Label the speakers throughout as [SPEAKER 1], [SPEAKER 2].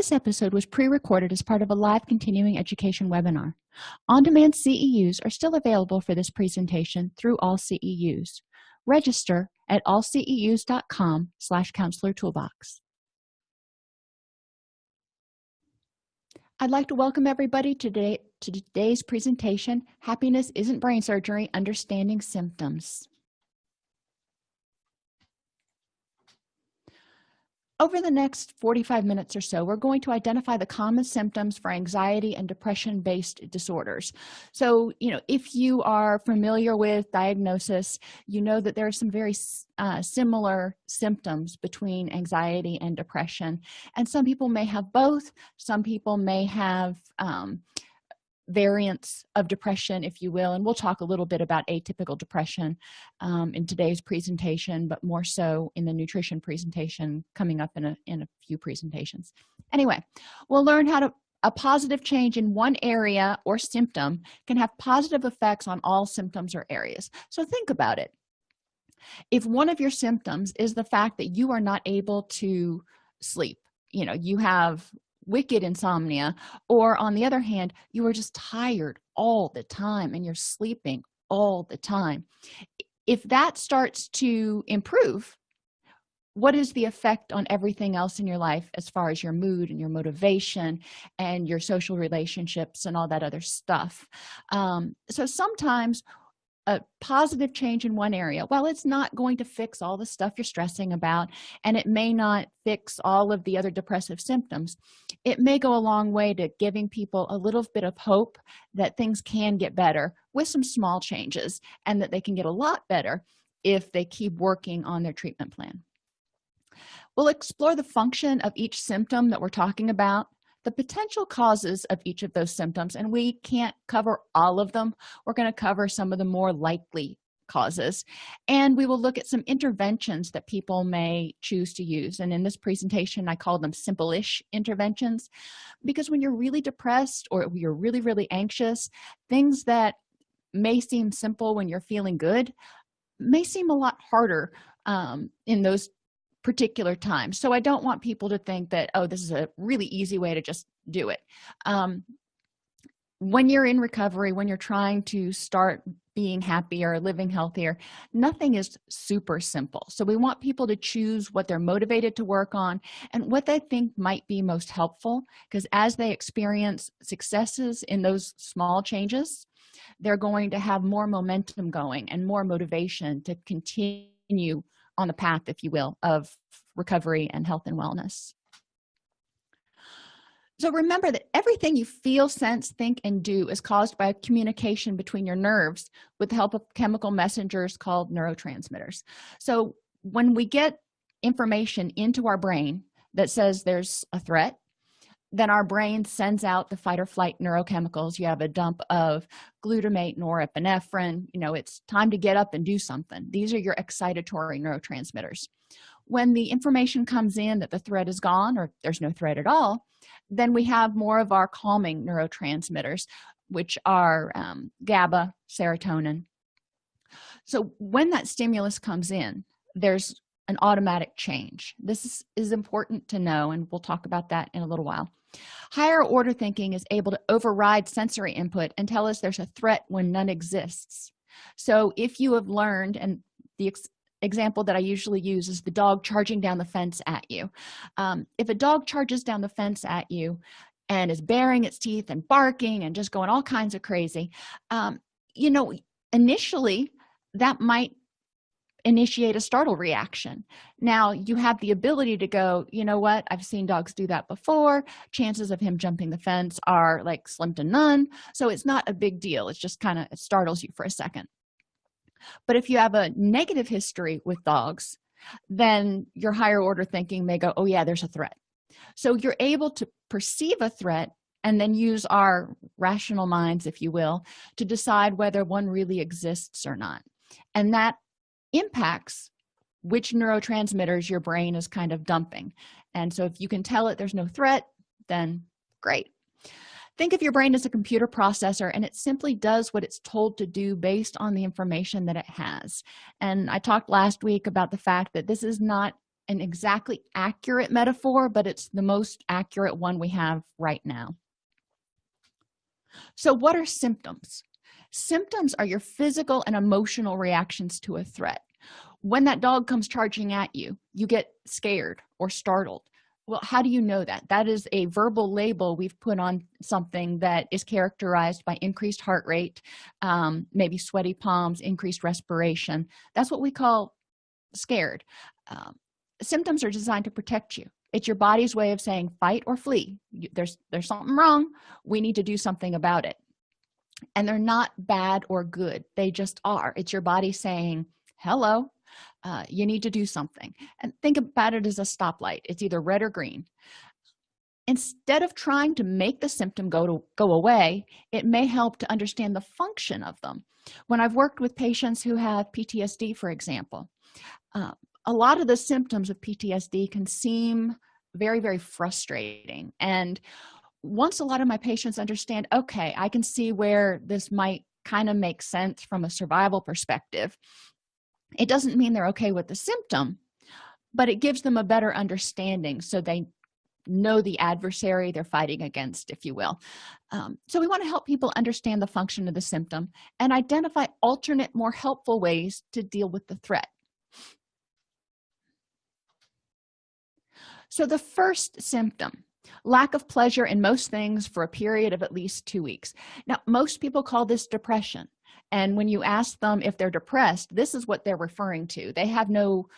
[SPEAKER 1] this episode was pre-recorded as part of a live continuing education webinar. On-demand ceus are still available for this presentation through all ceus register at allceus.com slash counselor toolbox. I'd like to welcome everybody today to today's presentation happiness isn't brain surgery understanding symptoms over the next 45 minutes or so we're going to identify the common symptoms for anxiety and depression based disorders. So you know if you are familiar with diagnosis you know that there are some very uh, similar symptoms between anxiety and depression. And some people may have both. Some people may have um, variants of depression if you will and we'll talk a little bit about atypical depression um, in today's presentation but more so in the nutrition presentation coming up in a, in a few presentations. Anyway we'll learn how to a positive change in one area or symptom can have positive effects on all symptoms or areas. So think about it. If one of your symptoms is the fact that you are not able to sleep you know you have wicked insomnia or on the other hand you are just tired all the time and you're sleeping all the time. If that starts to improve what is the effect on everything else in your life as far as your mood and your motivation and your social relationships and all that other stuff? Um, so sometimes a positive change in one area well it's not going to fix all the stuff you're stressing about and it may not fix all of the other depressive symptoms it may go a long way to giving people a little bit of hope that things can get better with some small changes and that they can get a lot better if they keep working on their treatment plan. We'll explore the function of each symptom that we're talking about the potential causes of each of those symptoms and we can't cover all of them. We're going to cover some of the more likely causes and we will look at some interventions that people may choose to use. And in this presentation i call them simple-ish interventions because when you're really depressed or you're really really anxious things that may seem simple when you're feeling good may seem a lot harder um, in those particular times. So i don't want people to think that oh this is a really easy way to just do it. Um, when you're in recovery when you're trying to start being happier living healthier. Nothing is super simple. So we want people to choose what they're motivated to work on and what they think might be most helpful because as they experience successes in those small changes they're going to have more momentum going and more motivation to continue on the path if you will of recovery and health and wellness so remember that everything you feel sense think and do is caused by communication between your nerves with the help of chemical messengers called neurotransmitters. So when we get information into our brain that says there's a threat then our brain sends out the fight or flight neurochemicals. You have a dump of glutamate norepinephrine you know it's time to get up and do something. These are your excitatory neurotransmitters. When the information comes in that the threat is gone or there's no threat at all then we have more of our calming neurotransmitters which are um, gaba serotonin. So when that stimulus comes in there's an automatic change. This is, is important to know and we'll talk about that in a little while. Higher order thinking is able to override sensory input and tell us there's a threat when none exists. So if you have learned and the example that i usually use is the dog charging down the fence at you. Um, if a dog charges down the fence at you and is baring its teeth and barking and just going all kinds of crazy um, you know initially that might initiate a startle reaction. Now you have the ability to go you know what? I've seen dogs do that before. Chances of him jumping the fence are like slim to none. So it's not a big deal. It's just kind of it startles you for a second but if you have a negative history with dogs then your higher order thinking may go oh yeah there's a threat. So you're able to perceive a threat and then use our rational minds if you will to decide whether one really exists or not. And that impacts which neurotransmitters your brain is kind of dumping. And so if you can tell it there's no threat then great think of your brain as a computer processor and it simply does what it's told to do based on the information that it has. And i talked last week about the fact that this is not an exactly accurate metaphor but it's the most accurate one we have right now. So what are symptoms? Symptoms are your physical and emotional reactions to a threat. When that dog comes charging at you you get scared or startled well how do you know that? That is a verbal label we've put on something that is characterized by increased heart rate um, maybe sweaty palms increased respiration. That's what we call scared. Um, symptoms are designed to protect you. It's your body's way of saying fight or flee. There's there's something wrong. We need to do something about it. And they're not bad or good. They just are. It's your body saying hello uh, you need to do something. And think about it as a stoplight. It's either red or green. Instead of trying to make the symptom go to go away it may help to understand the function of them. When i've worked with patients who have ptsd for example uh, a lot of the symptoms of ptsd can seem very very frustrating. And once a lot of my patients understand okay i can see where this might kind of make sense from a survival perspective it doesn't mean they're okay with the symptom but it gives them a better understanding so they know the adversary they're fighting against if you will. Um, so we want to help people understand the function of the symptom and identify alternate more helpful ways to deal with the threat. So the first symptom lack of pleasure in most things for a period of at least two weeks. Now most people call this depression and when you ask them if they're depressed this is what they're referring to. They have no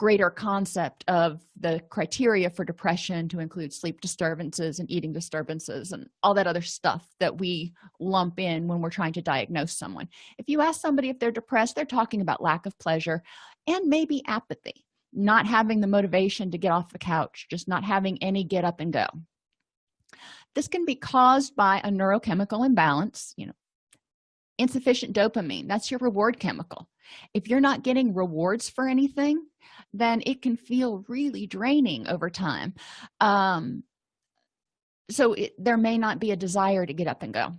[SPEAKER 1] greater concept of the criteria for depression to include sleep disturbances and eating disturbances and all that other stuff that we lump in when we're trying to diagnose someone. If you ask somebody if they're depressed they're talking about lack of pleasure and maybe apathy not having the motivation to get off the couch just not having any get up and go. This can be caused by a neurochemical imbalance you know insufficient dopamine. That's your reward chemical. If you're not getting rewards for anything then it can feel really draining over time. Um, so it, there may not be a desire to get up and go.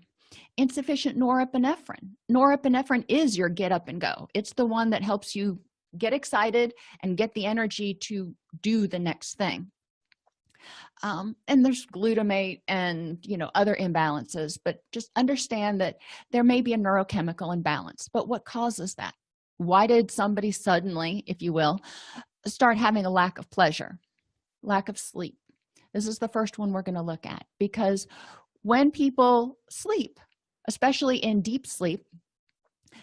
[SPEAKER 1] Insufficient norepinephrine. Norepinephrine is your get up and go. It's the one that helps you get excited and get the energy to do the next thing um, and there's glutamate and you know other imbalances but just understand that there may be a neurochemical imbalance. But what causes that? Why did somebody suddenly if you will start having a lack of pleasure lack of sleep? This is the first one we're going to look at because when people sleep especially in deep sleep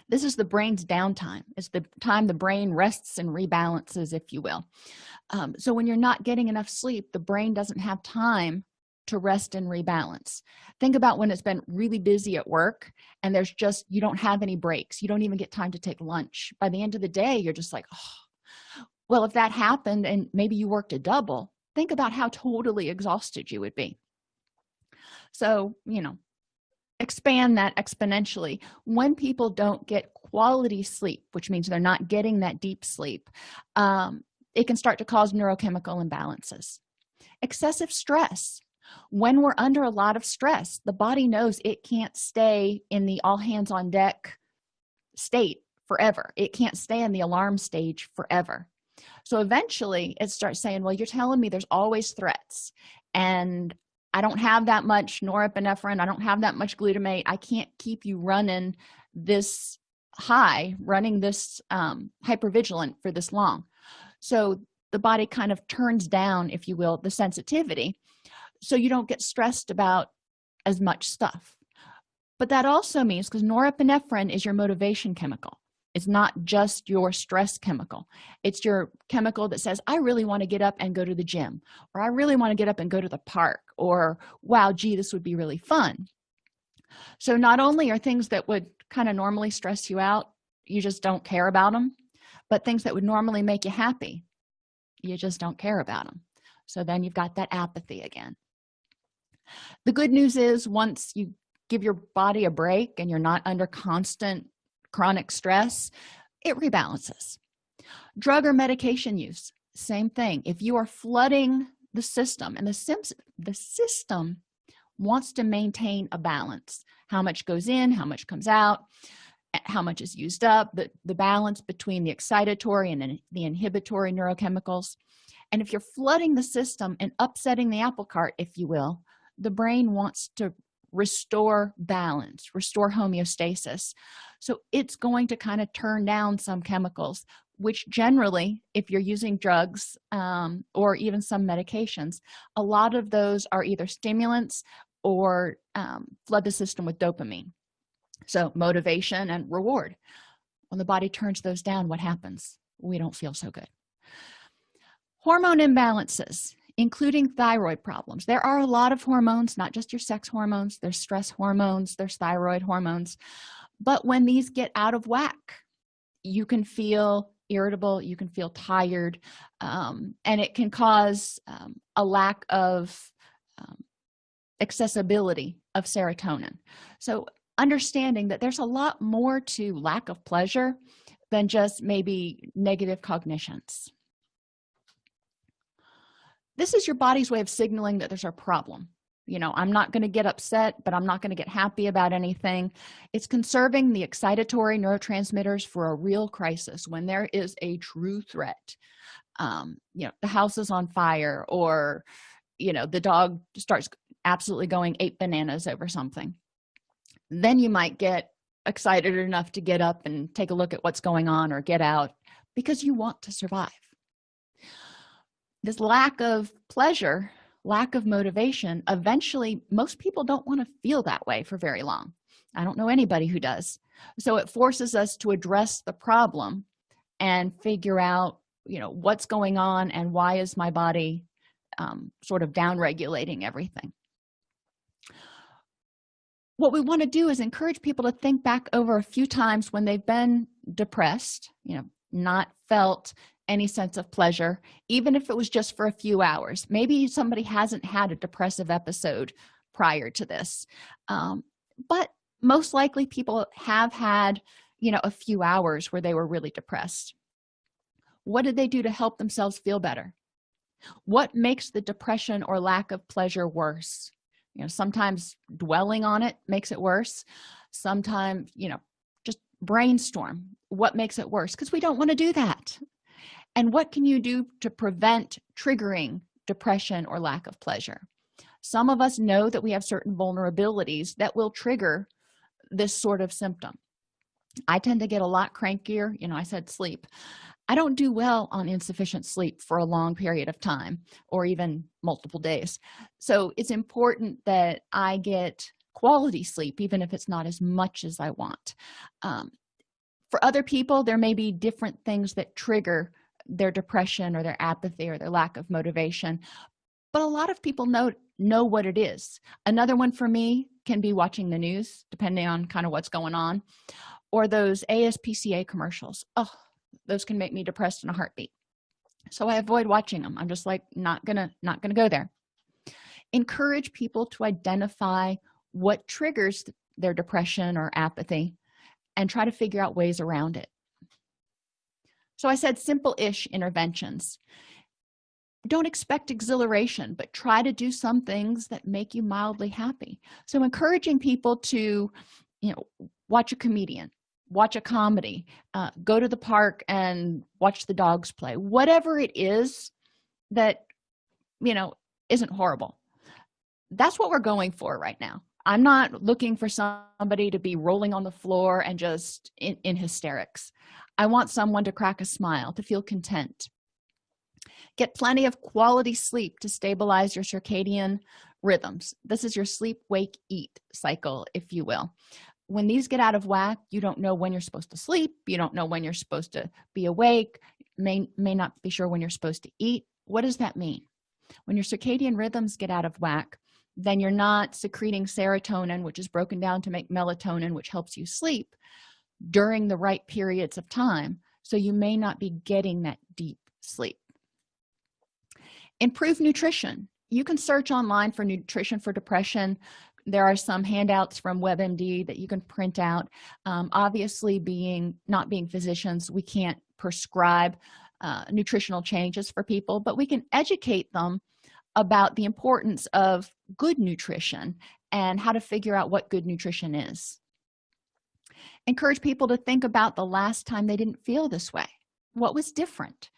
[SPEAKER 1] this is the brain's downtime. It's the time the brain rests and rebalances if you will. Um, so when you're not getting enough sleep the brain doesn't have time to rest and rebalance. Think about when it's been really busy at work and there's just you don't have any breaks. You don't even get time to take lunch. By the end of the day you're just like oh well if that happened and maybe you worked a double think about how totally exhausted you would be. So you know expand that exponentially. When people don't get quality sleep which means they're not getting that deep sleep um, it can start to cause neurochemical imbalances. Excessive stress. When we're under a lot of stress the body knows it can't stay in the all hands on deck state forever. It can't stay in the alarm stage forever. So eventually it starts saying well you're telling me there's always threats and i don't have that much norepinephrine. I don't have that much glutamate. I can't keep you running this high running this um, hypervigilant for this long. So the body kind of turns down if you will the sensitivity. So you don't get stressed about as much stuff. But that also means because norepinephrine is your motivation chemical it's not just your stress chemical. It's your chemical that says i really want to get up and go to the gym or i really want to get up and go to the park or wow gee this would be really fun. So not only are things that would kind of normally stress you out you just don't care about them but things that would normally make you happy you just don't care about them so then you've got that apathy again. The good news is once you give your body a break and you're not under constant chronic stress it rebalances. Drug or medication use same thing. If you are flooding the system and the sims the system wants to maintain a balance. How much goes in how much comes out eh, how much is used up the, the balance between the excitatory and the inhibitory neurochemicals. And if you're flooding the system and upsetting the apple cart if you will the brain wants to restore balance restore homeostasis. So it's going to kind of turn down some chemicals which generally if you're using drugs um, or even some medications a lot of those are either stimulants or um, flood the system with dopamine. So motivation and reward. When the body turns those down what happens? We don't feel so good. Hormone imbalances including thyroid problems. There are a lot of hormones not just your sex hormones there's stress hormones there's thyroid hormones. But when these get out of whack you can feel irritable you can feel tired um, and it can cause um, a lack of um, accessibility of serotonin. So understanding that there's a lot more to lack of pleasure than just maybe negative cognitions this is your body's way of signaling that there's a problem. You know i'm not going to get upset but i'm not going to get happy about anything. It's conserving the excitatory neurotransmitters for a real crisis when there is a true threat. Um you know the house is on fire or you know the dog starts absolutely going eight bananas over something. Then you might get excited enough to get up and take a look at what's going on or get out because you want to survive this lack of pleasure lack of motivation eventually most people don't want to feel that way for very long. I don't know anybody who does. So it forces us to address the problem and figure out you know what's going on and why is my body um, sort of down regulating everything. What we want to do is encourage people to think back over a few times when they've been depressed you know not felt any sense of pleasure even if it was just for a few hours. Maybe somebody hasn't had a depressive episode prior to this. Um, but most likely people have had you know a few hours where they were really depressed. What did they do to help themselves feel better? What makes the depression or lack of pleasure worse? You know sometimes dwelling on it makes it worse. Sometimes you know just brainstorm what makes it worse because we don't want to do that and what can you do to prevent triggering depression or lack of pleasure? Some of us know that we have certain vulnerabilities that will trigger this sort of symptom. I tend to get a lot crankier you know i said sleep. I don't do well on insufficient sleep for a long period of time or even multiple days. So it's important that i get quality sleep even if it's not as much as i want. Um, for other people there may be different things that trigger their depression or their apathy or their lack of motivation. But a lot of people know know what it is. Another one for me can be watching the news depending on kind of what's going on or those aspca commercials. Oh those can make me depressed in a heartbeat. So i avoid watching them i'm just like not gonna not gonna go there. Encourage people to identify what triggers their depression or apathy and try to figure out ways around it so i said simple-ish interventions. Don't expect exhilaration but try to do some things that make you mildly happy. So encouraging people to you know watch a comedian watch a comedy uh, go to the park and watch the dogs play. Whatever it is that you know isn't horrible. That's what we're going for right now. I'm not looking for somebody to be rolling on the floor and just in, in hysterics i want someone to crack a smile to feel content. Get plenty of quality sleep to stabilize your circadian rhythms. This is your sleep wake eat cycle if you will. When these get out of whack you don't know when you're supposed to sleep. You don't know when you're supposed to be awake. May may not be sure when you're supposed to eat. What does that mean? When your circadian rhythms get out of whack then you're not secreting serotonin which is broken down to make melatonin which helps you sleep during the right periods of time so you may not be getting that deep sleep. Improve nutrition. You can search online for nutrition for depression. There are some handouts from webmd that you can print out. Um, obviously being not being physicians we can't prescribe uh, nutritional changes for people but we can educate them about the importance of good nutrition and how to figure out what good nutrition is encourage people to think about the last time they didn't feel this way. What was different?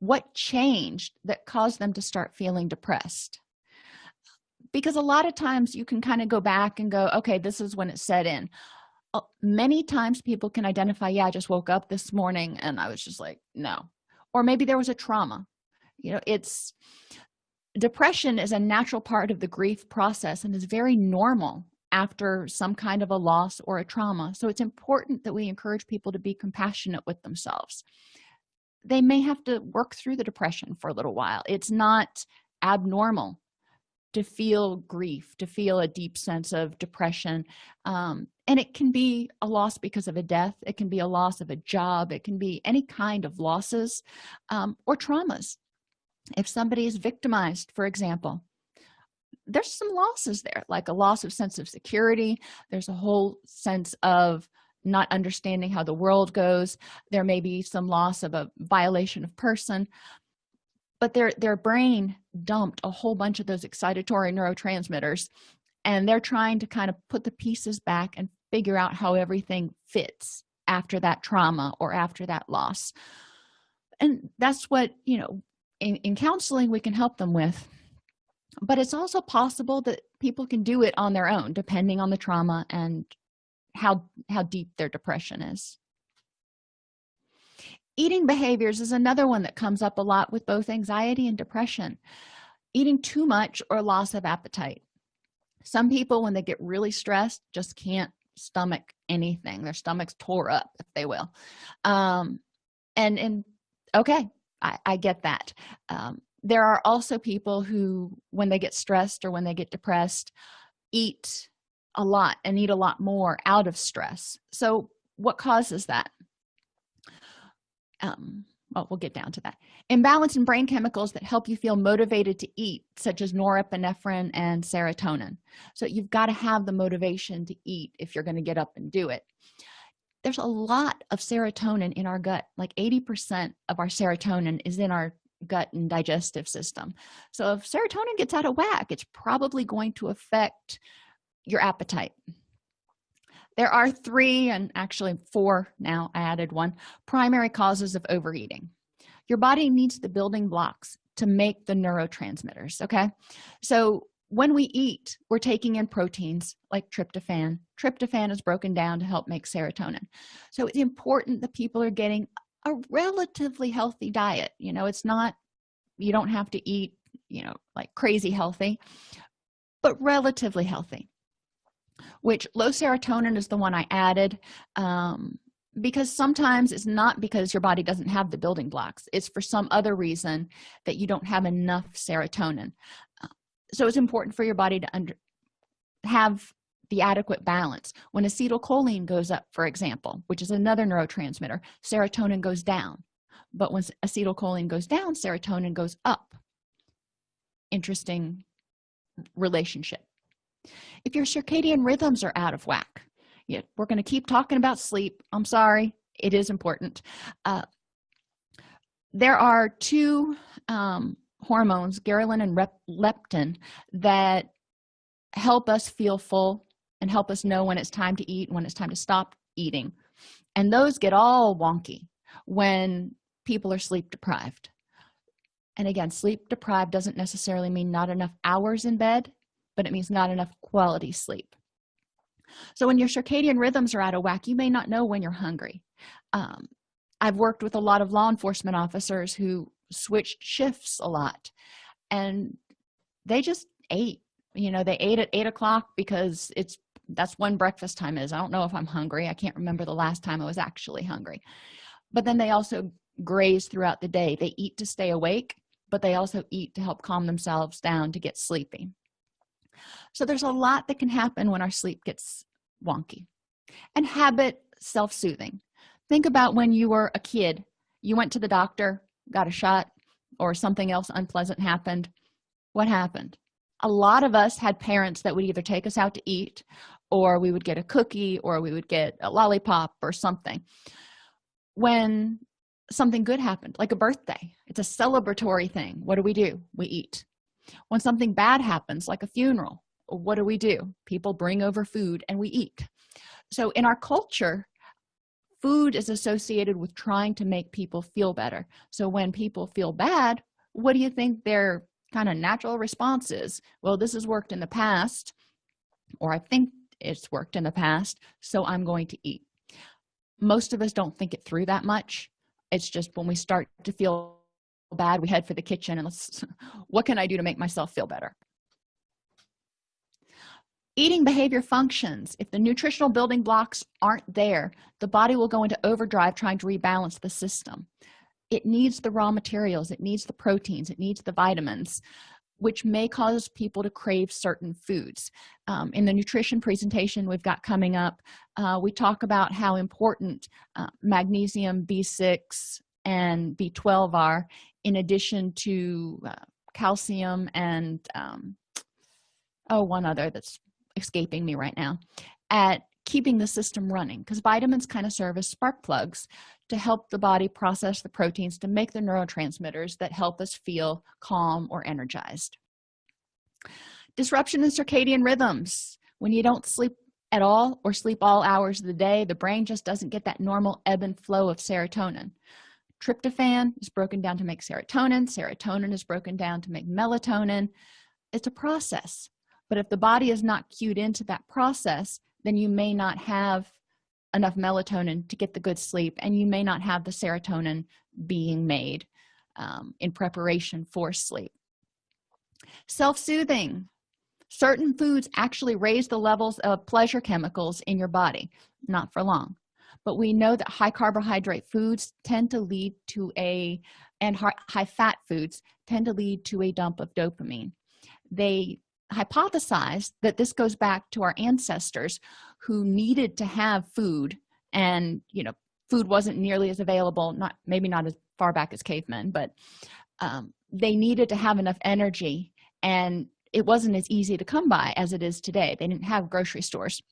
[SPEAKER 1] What changed that caused them to start feeling depressed? Because a lot of times you can kind of go back and go okay this is when it set in. Uh, many times people can identify yeah i just woke up this morning and i was just like no. Or maybe there was a trauma. You know it's depression is a natural part of the grief process and is very normal after some kind of a loss or a trauma. So it's important that we encourage people to be compassionate with themselves. They may have to work through the depression for a little while. It's not abnormal to feel grief to feel a deep sense of depression um, and it can be a loss because of a death. It can be a loss of a job. It can be any kind of losses um, or traumas. If somebody is victimized for example there's some losses there like a loss of sense of security. There's a whole sense of not understanding how the world goes. There may be some loss of a violation of person. But their their brain dumped a whole bunch of those excitatory neurotransmitters and they're trying to kind of put the pieces back and figure out how everything fits after that trauma or after that loss. And that's what you know in, in counseling we can help them with but it's also possible that people can do it on their own depending on the trauma and how how deep their depression is. Eating behaviors is another one that comes up a lot with both anxiety and depression. Eating too much or loss of appetite. Some people when they get really stressed just can't stomach anything. Their stomachs tore up if they will. Um and and okay i i get that. Um there are also people who when they get stressed or when they get depressed eat a lot and eat a lot more out of stress. So what causes that? Um well we'll get down to that. Imbalance in brain chemicals that help you feel motivated to eat such as norepinephrine and serotonin. So you've got to have the motivation to eat if you're going to get up and do it. There's a lot of serotonin in our gut. Like 80 percent of our serotonin is in our gut and digestive system. So if serotonin gets out of whack it's probably going to affect your appetite. There are three and actually four now i added one primary causes of overeating. Your body needs the building blocks to make the neurotransmitters okay? So when we eat we're taking in proteins like tryptophan. Tryptophan is broken down to help make serotonin. So it's important that people are getting a relatively healthy diet you know it's not you don't have to eat you know like crazy healthy but relatively healthy which low serotonin is the one i added um, because sometimes it's not because your body doesn't have the building blocks it's for some other reason that you don't have enough serotonin. Uh, so it's important for your body to under have the adequate balance. When acetylcholine goes up for example which is another neurotransmitter serotonin goes down. But when acetylcholine goes down serotonin goes up. Interesting relationship. If your circadian rhythms are out of whack yeah we're going to keep talking about sleep. I'm sorry it is important. Uh, there are two um, hormones ghrelin and leptin that help us feel full and help us know when it's time to eat when it's time to stop eating. And those get all wonky when people are sleep deprived. And again sleep deprived doesn't necessarily mean not enough hours in bed but it means not enough quality sleep. So when your circadian rhythms are out of whack you may not know when you're hungry. Um, i've worked with a lot of law enforcement officers who switched shifts a lot and they just ate. You know they ate at eight o'clock because it's that's when breakfast time is. I don't know if i'm hungry. I can't remember the last time i was actually hungry. But then they also graze throughout the day. They eat to stay awake but they also eat to help calm themselves down to get sleepy. So there's a lot that can happen when our sleep gets wonky. And habit self-soothing. Think about when you were a kid. You went to the doctor got a shot or something else unpleasant happened. What happened? A lot of us had parents that would either take us out to eat or we would get a cookie or we would get a lollipop or something. When something good happened like a birthday it's a celebratory thing what do we do? We eat. When something bad happens like a funeral what do we do? People bring over food and we eat. So in our culture food is associated with trying to make people feel better. So when people feel bad what do you think their kind of natural response is? Well this has worked in the past or i think it's worked in the past so i'm going to eat. Most of us don't think it through that much. It's just when we start to feel bad we head for the kitchen and let's what can i do to make myself feel better? Eating behavior functions. If the nutritional building blocks aren't there the body will go into overdrive trying to rebalance the system. It needs the raw materials it needs the proteins it needs the vitamins which may cause people to crave certain foods. Um, in the nutrition presentation we've got coming up uh, we talk about how important uh, magnesium b6 and b12 are in addition to uh, calcium and um, oh one other that's escaping me right now at keeping the system running because vitamins kind of serve as spark plugs to help the body process the proteins to make the neurotransmitters that help us feel calm or energized. Disruption in circadian rhythms. When you don't sleep at all or sleep all hours of the day the brain just doesn't get that normal ebb and flow of serotonin. Tryptophan is broken down to make serotonin. Serotonin is broken down to make melatonin. It's a process. But if the body is not cued into that process then you may not have enough melatonin to get the good sleep and you may not have the serotonin being made um, in preparation for sleep. Self-soothing. Certain foods actually raise the levels of pleasure chemicals in your body not for long. But we know that high carbohydrate foods tend to lead to a and high fat foods tend to lead to a dump of dopamine. They hypothesized that this goes back to our ancestors who needed to have food and you know food wasn't nearly as available not maybe not as far back as cavemen but um, they needed to have enough energy and it wasn't as easy to come by as it is today. They didn't have grocery stores.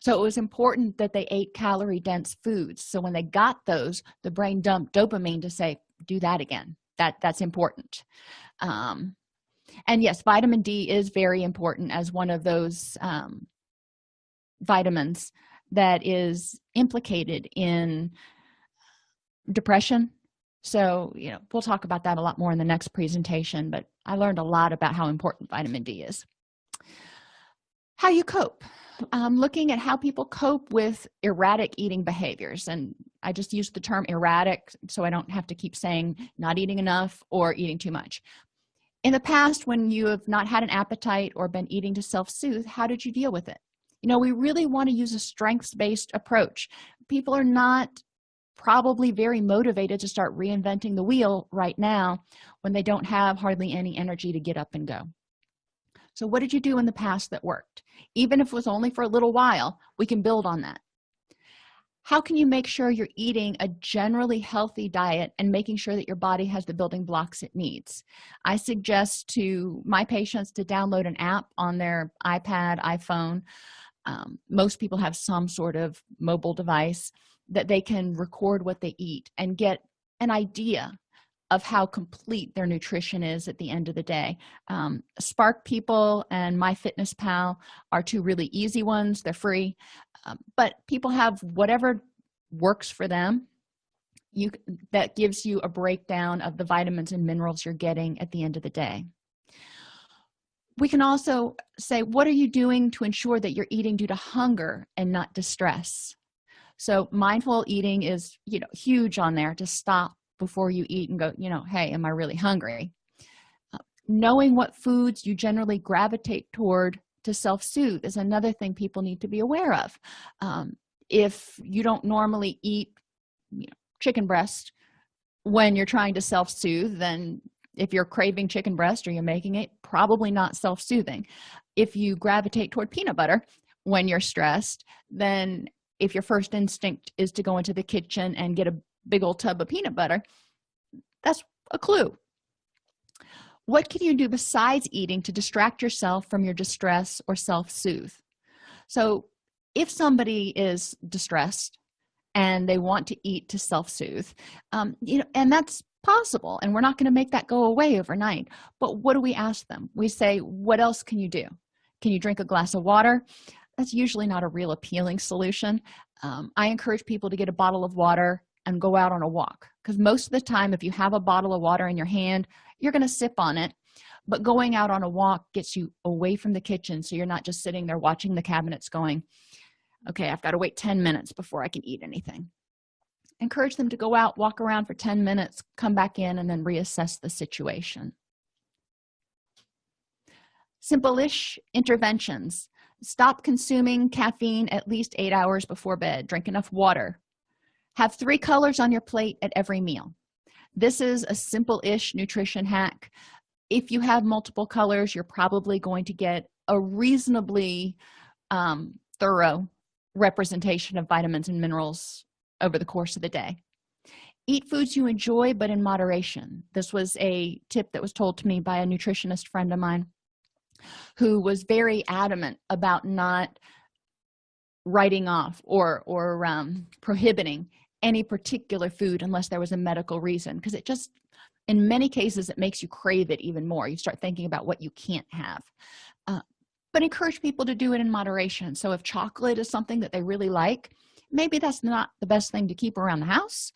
[SPEAKER 1] So it was important that they ate calorie dense foods. So when they got those the brain dumped dopamine to say do that again. That that's important. Um, and yes vitamin d is very important as one of those um, vitamins that is implicated in depression. So you know we'll talk about that a lot more in the next presentation but i learned a lot about how important vitamin d is. How you cope. Um, looking at how people cope with erratic eating behaviors and i just use the term erratic so i don't have to keep saying not eating enough or eating too much in the past when you have not had an appetite or been eating to self-soothe how did you deal with it? You know we really want to use a strengths-based approach. People are not probably very motivated to start reinventing the wheel right now when they don't have hardly any energy to get up and go. So what did you do in the past that worked? Even if it was only for a little while we can build on that how can you make sure you're eating a generally healthy diet and making sure that your body has the building blocks it needs? I suggest to my patients to download an app on their ipad iphone. Um, most people have some sort of mobile device that they can record what they eat and get an idea of how complete their nutrition is at the end of the day. Um, SparkPeople and myfitnesspal are two really easy ones. They're free. Um, but people have whatever works for them. You that gives you a breakdown of the vitamins and minerals you're getting at the end of the day. We can also say what are you doing to ensure that you're eating due to hunger and not distress? So mindful eating is you know huge on there to stop before you eat and go you know hey am i really hungry? Uh, knowing what foods you generally gravitate toward to self-soothe is another thing people need to be aware of. Um, if you don't normally eat you know, chicken breast when you're trying to self-soothe then if you're craving chicken breast or you're making it probably not self-soothing. If you gravitate toward peanut butter when you're stressed then if your first instinct is to go into the kitchen and get a big old tub of peanut butter that's a clue. What can you do besides eating to distract yourself from your distress or self-soothe? So if somebody is distressed and they want to eat to self-soothe um, you know and that's possible and we're not going to make that go away overnight but what do we ask them? We say what else can you do? Can you drink a glass of water? That's usually not a real appealing solution. Um, i encourage people to get a bottle of water and go out on a walk. Because most of the time if you have a bottle of water in your hand you're going to sip on it. But going out on a walk gets you away from the kitchen so you're not just sitting there watching the cabinets going okay i've got to wait 10 minutes before i can eat anything. Encourage them to go out walk around for 10 minutes come back in and then reassess the situation. Simple-ish interventions. Stop consuming caffeine at least eight hours before bed. Drink enough water have three colors on your plate at every meal. This is a simple-ish nutrition hack. If you have multiple colors you're probably going to get a reasonably um, thorough representation of vitamins and minerals over the course of the day. Eat foods you enjoy but in moderation. This was a tip that was told to me by a nutritionist friend of mine who was very adamant about not writing off or or um, prohibiting any particular food unless there was a medical reason because it just in many cases it makes you crave it even more. You start thinking about what you can't have. Uh, but encourage people to do it in moderation. So if chocolate is something that they really like maybe that's not the best thing to keep around the house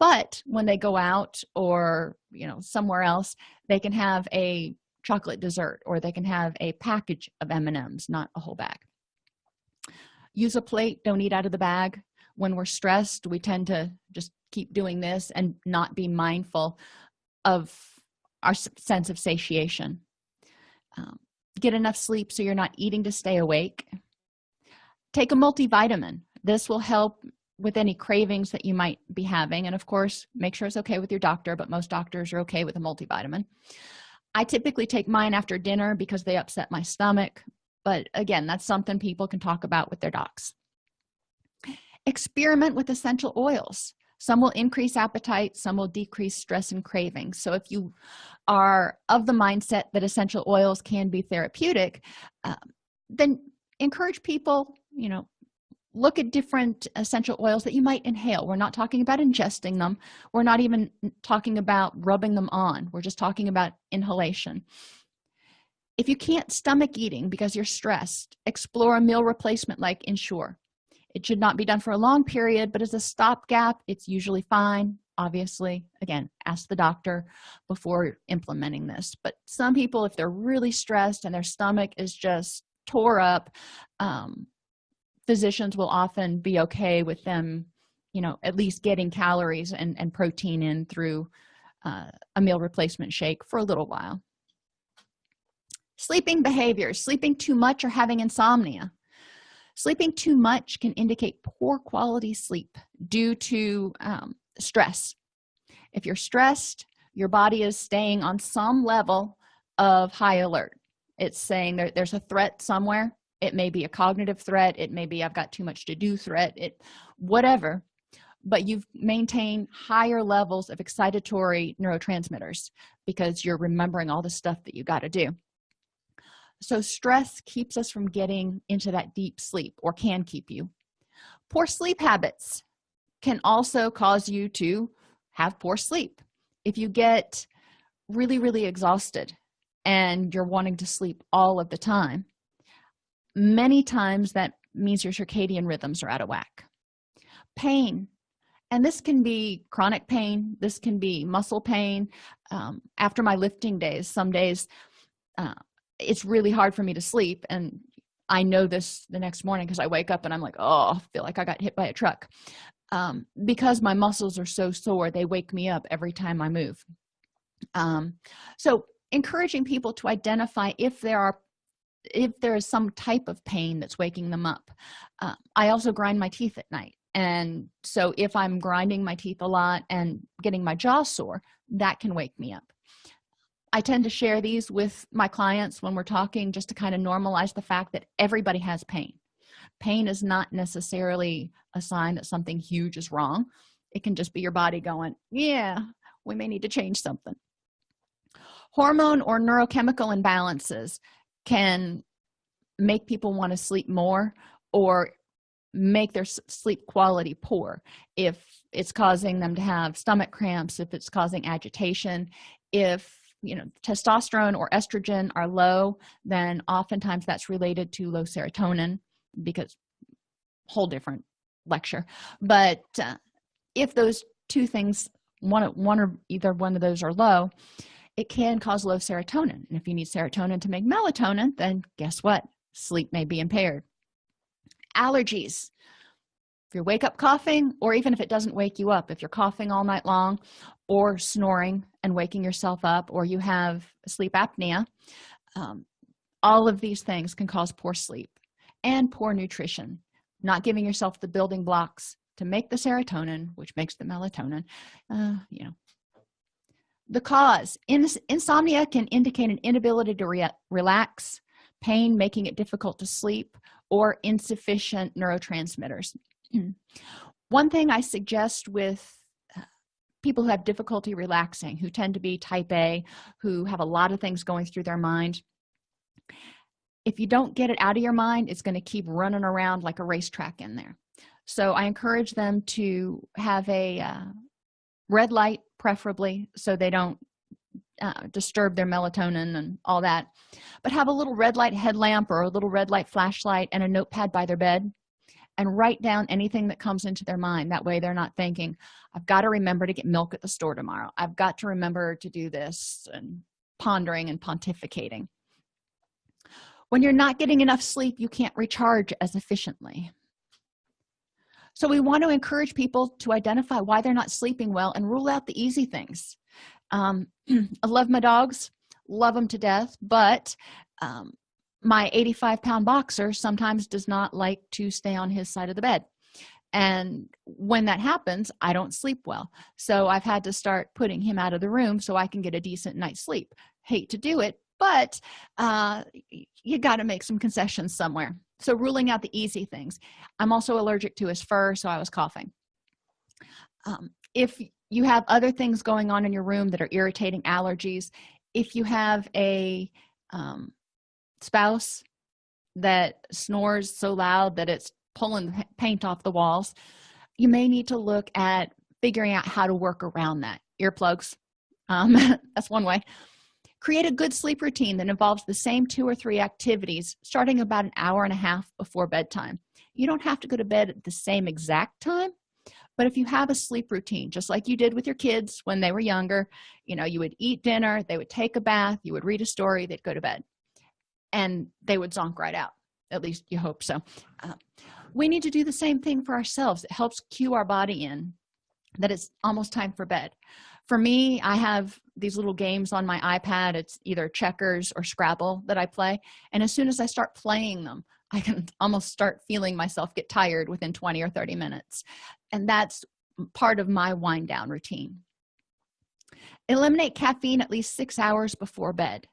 [SPEAKER 1] but when they go out or you know somewhere else they can have a chocolate dessert or they can have a package of m&ms not a whole bag. Use a plate. Don't eat out of the bag when we're stressed we tend to just keep doing this and not be mindful of our sense of satiation. Um, get enough sleep so you're not eating to stay awake. Take a multivitamin. This will help with any cravings that you might be having and of course make sure it's okay with your doctor but most doctors are okay with a multivitamin. I typically take mine after dinner because they upset my stomach but again that's something people can talk about with their docs experiment with essential oils. Some will increase appetite some will decrease stress and cravings. So if you are of the mindset that essential oils can be therapeutic uh, then encourage people you know look at different essential oils that you might inhale. We're not talking about ingesting them. We're not even talking about rubbing them on. We're just talking about inhalation. If you can't stomach eating because you're stressed explore a meal replacement like ensure it should not be done for a long period but as a stopgap it's usually fine. Obviously again ask the doctor before implementing this. But some people if they're really stressed and their stomach is just tore up um, physicians will often be okay with them you know at least getting calories and, and protein in through uh, a meal replacement shake for a little while. Sleeping behaviors sleeping too much or having insomnia sleeping too much can indicate poor quality sleep due to um, stress. If you're stressed your body is staying on some level of high alert. It's saying there, there's a threat somewhere. It may be a cognitive threat. It may be i've got too much to do threat. It whatever. But you've maintained higher levels of excitatory neurotransmitters because you're remembering all the stuff that you got to do so stress keeps us from getting into that deep sleep or can keep you. Poor sleep habits can also cause you to have poor sleep. If you get really really exhausted and you're wanting to sleep all of the time many times that means your circadian rhythms are out of whack. Pain and this can be chronic pain this can be muscle pain um, after my lifting days some days uh, it's really hard for me to sleep and i know this the next morning because i wake up and i'm like oh i feel like i got hit by a truck. Um, because my muscles are so sore they wake me up every time i move. Um, so encouraging people to identify if there are if there is some type of pain that's waking them up. Uh, i also grind my teeth at night and so if i'm grinding my teeth a lot and getting my jaw sore that can wake me up i tend to share these with my clients when we're talking just to kind of normalize the fact that everybody has pain. Pain is not necessarily a sign that something huge is wrong. It can just be your body going yeah we may need to change something. Hormone or neurochemical imbalances can make people want to sleep more or make their sleep quality poor. If it's causing them to have stomach cramps if it's causing agitation if you know testosterone or estrogen are low then oftentimes that's related to low serotonin because whole different lecture. But uh, if those two things one one or either one of those are low it can cause low serotonin. And if you need serotonin to make melatonin then guess what? Sleep may be impaired. Allergies if you wake up coughing or even if it doesn't wake you up if you're coughing all night long or snoring and waking yourself up or you have sleep apnea um, all of these things can cause poor sleep and poor nutrition. Not giving yourself the building blocks to make the serotonin which makes the melatonin uh, you know. The cause ins insomnia can indicate an inability to re relax pain making it difficult to sleep or insufficient neurotransmitters one thing i suggest with uh, people who have difficulty relaxing who tend to be type a who have a lot of things going through their mind if you don't get it out of your mind it's going to keep running around like a racetrack in there. So i encourage them to have a uh, red light preferably so they don't uh, disturb their melatonin and all that. But have a little red light headlamp or a little red light flashlight and a notepad by their bed and write down anything that comes into their mind. That way they're not thinking i've got to remember to get milk at the store tomorrow. I've got to remember to do this and pondering and pontificating. When you're not getting enough sleep you can't recharge as efficiently. So we want to encourage people to identify why they're not sleeping well and rule out the easy things. Um, i love my dogs love them to death but um, my 85 pound boxer sometimes does not like to stay on his side of the bed. And when that happens i don't sleep well. So i've had to start putting him out of the room so i can get a decent night's sleep. Hate to do it but uh, you got to make some concessions somewhere. So ruling out the easy things. I'm also allergic to his fur so i was coughing. Um, if you have other things going on in your room that are irritating allergies if you have a um, spouse that snores so loud that it's pulling paint off the walls you may need to look at figuring out how to work around that. Earplugs um, that's one way. Create a good sleep routine that involves the same two or three activities starting about an hour and a half before bedtime. You don't have to go to bed at the same exact time but if you have a sleep routine just like you did with your kids when they were younger you know you would eat dinner they would take a bath you would read a story they'd go to bed and they would zonk right out. At least you hope so. Uh, we need to do the same thing for ourselves. It helps cue our body in that it's almost time for bed. For me i have these little games on my ipad. It's either checkers or scrabble that i play. And as soon as i start playing them i can almost start feeling myself get tired within 20 or 30 minutes. And that's part of my wind down routine. Eliminate caffeine at least six hours before bed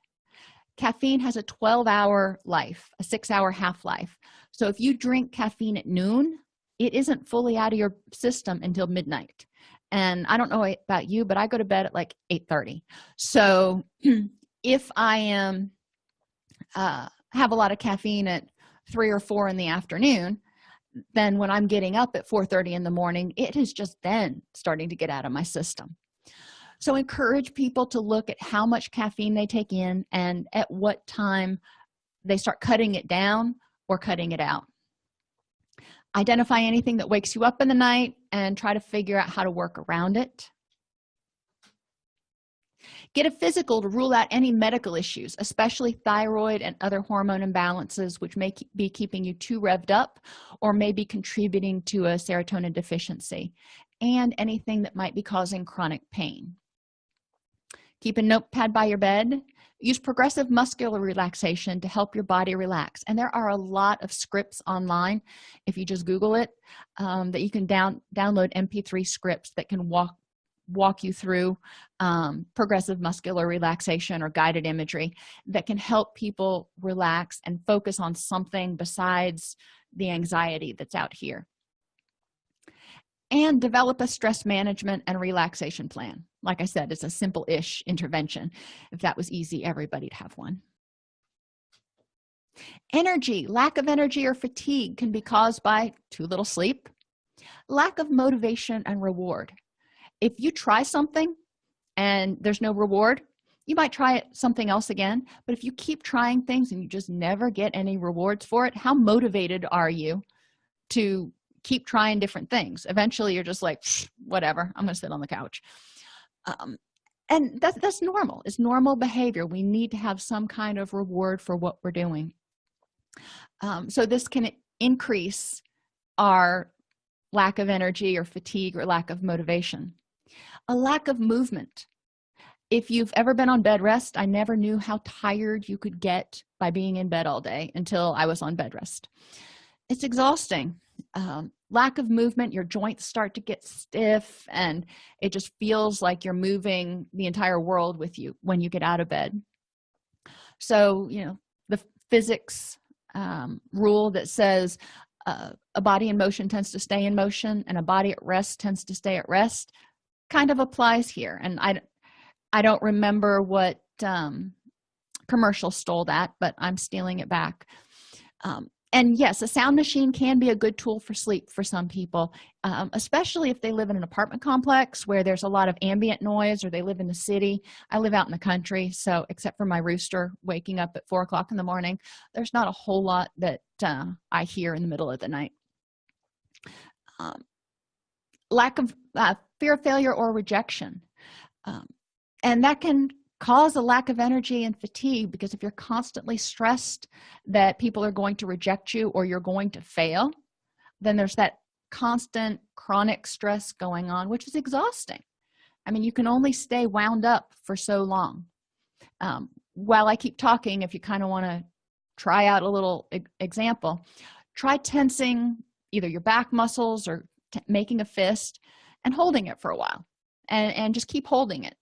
[SPEAKER 1] caffeine has a 12 hour life a six hour half-life. So if you drink caffeine at noon it isn't fully out of your system until midnight. And i don't know about you but i go to bed at like 8 30 so if i am uh have a lot of caffeine at three or four in the afternoon then when i'm getting up at 4 30 in the morning it is just then starting to get out of my system so encourage people to look at how much caffeine they take in and at what time they start cutting it down or cutting it out. Identify anything that wakes you up in the night and try to figure out how to work around it. Get a physical to rule out any medical issues especially thyroid and other hormone imbalances which may be keeping you too revved up or may be contributing to a serotonin deficiency and anything that might be causing chronic pain keep a notepad by your bed. Use progressive muscular relaxation to help your body relax. And there are a lot of scripts online if you just google it um, that you can down download mp3 scripts that can walk walk you through um, progressive muscular relaxation or guided imagery that can help people relax and focus on something besides the anxiety that's out here and develop a stress management and relaxation plan. Like i said it's a simple-ish intervention. If that was easy everybody'd have one. Energy lack of energy or fatigue can be caused by too little sleep lack of motivation and reward. If you try something and there's no reward you might try something else again but if you keep trying things and you just never get any rewards for it how motivated are you to keep trying different things. Eventually you're just like whatever i'm gonna sit on the couch. Um, and that's that's normal. It's normal behavior. We need to have some kind of reward for what we're doing. Um, so this can increase our lack of energy or fatigue or lack of motivation. A lack of movement. If you've ever been on bed rest i never knew how tired you could get by being in bed all day until i was on bed rest. It's exhausting um, lack of movement your joints start to get stiff and it just feels like you're moving the entire world with you when you get out of bed. So you know the physics um, rule that says uh, a body in motion tends to stay in motion and a body at rest tends to stay at rest kind of applies here. And i i don't remember what um, commercial stole that but i'm stealing it back. Um, and yes a sound machine can be a good tool for sleep for some people um, especially if they live in an apartment complex where there's a lot of ambient noise or they live in the city. I live out in the country so except for my rooster waking up at four o'clock in the morning there's not a whole lot that uh, i hear in the middle of the night. Um, lack of uh, fear of failure or rejection. Um, and that can cause a lack of energy and fatigue because if you're constantly stressed that people are going to reject you or you're going to fail then there's that constant chronic stress going on which is exhausting. I mean you can only stay wound up for so long. Um, while i keep talking if you kind of want to try out a little e example try tensing either your back muscles or making a fist and holding it for a while and and just keep holding it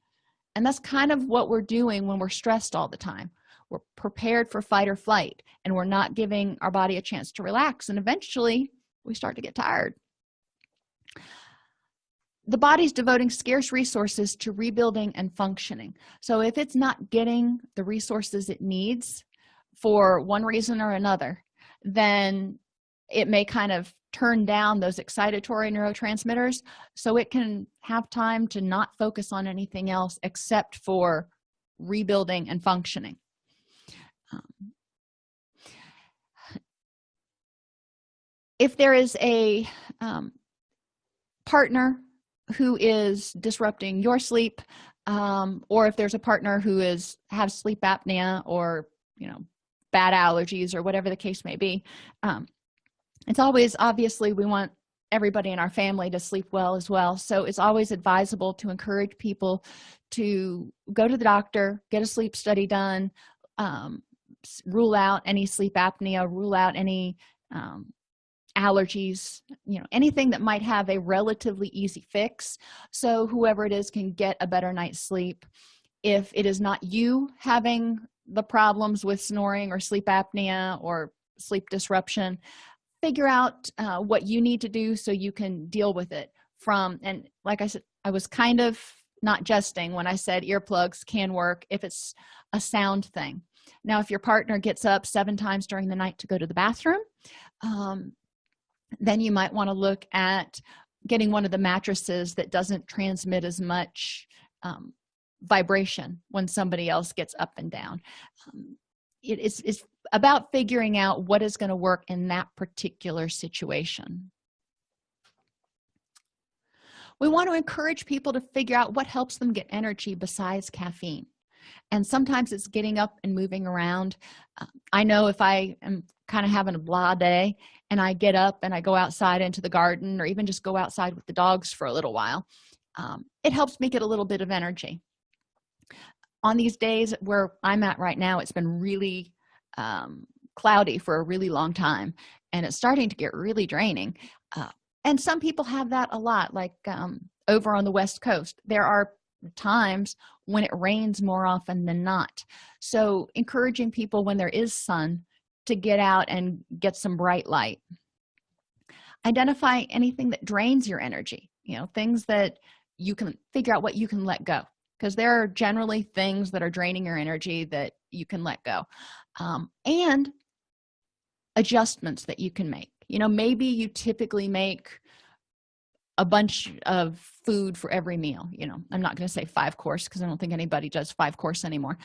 [SPEAKER 1] and that's kind of what we're doing when we're stressed all the time. We're prepared for fight or flight and we're not giving our body a chance to relax and eventually we start to get tired. The body's devoting scarce resources to rebuilding and functioning. So if it's not getting the resources it needs for one reason or another then it may kind of turn down those excitatory neurotransmitters so it can have time to not focus on anything else except for rebuilding and functioning. Um, if there is a um, partner who is disrupting your sleep um, or if there's a partner who is has sleep apnea or you know bad allergies or whatever the case may be um, it's always obviously we want everybody in our family to sleep well as well. So it's always advisable to encourage people to go to the doctor get a sleep study done um, rule out any sleep apnea rule out any um, allergies you know anything that might have a relatively easy fix. So whoever it is can get a better night's sleep. If it is not you having the problems with snoring or sleep apnea or sleep disruption figure out uh, what you need to do so you can deal with it from and like i said i was kind of not jesting when i said earplugs can work if it's a sound thing. Now if your partner gets up seven times during the night to go to the bathroom um, then you might want to look at getting one of the mattresses that doesn't transmit as much um, vibration when somebody else gets up and down. Um, it is it's about figuring out what is going to work in that particular situation. We want to encourage people to figure out what helps them get energy besides caffeine. And sometimes it's getting up and moving around. Uh, i know if i am kind of having a blah day and i get up and i go outside into the garden or even just go outside with the dogs for a little while um, it helps me get a little bit of energy on these days where i'm at right now it's been really um, cloudy for a really long time and it's starting to get really draining uh, and some people have that a lot like um, over on the west coast there are times when it rains more often than not. So encouraging people when there is sun to get out and get some bright light. Identify anything that drains your energy you know things that you can figure out what you can let go because there are generally things that are draining your energy that you can let go um, and adjustments that you can make. You know maybe you typically make a bunch of food for every meal you know. I'm not going to say five course because i don't think anybody does five course anymore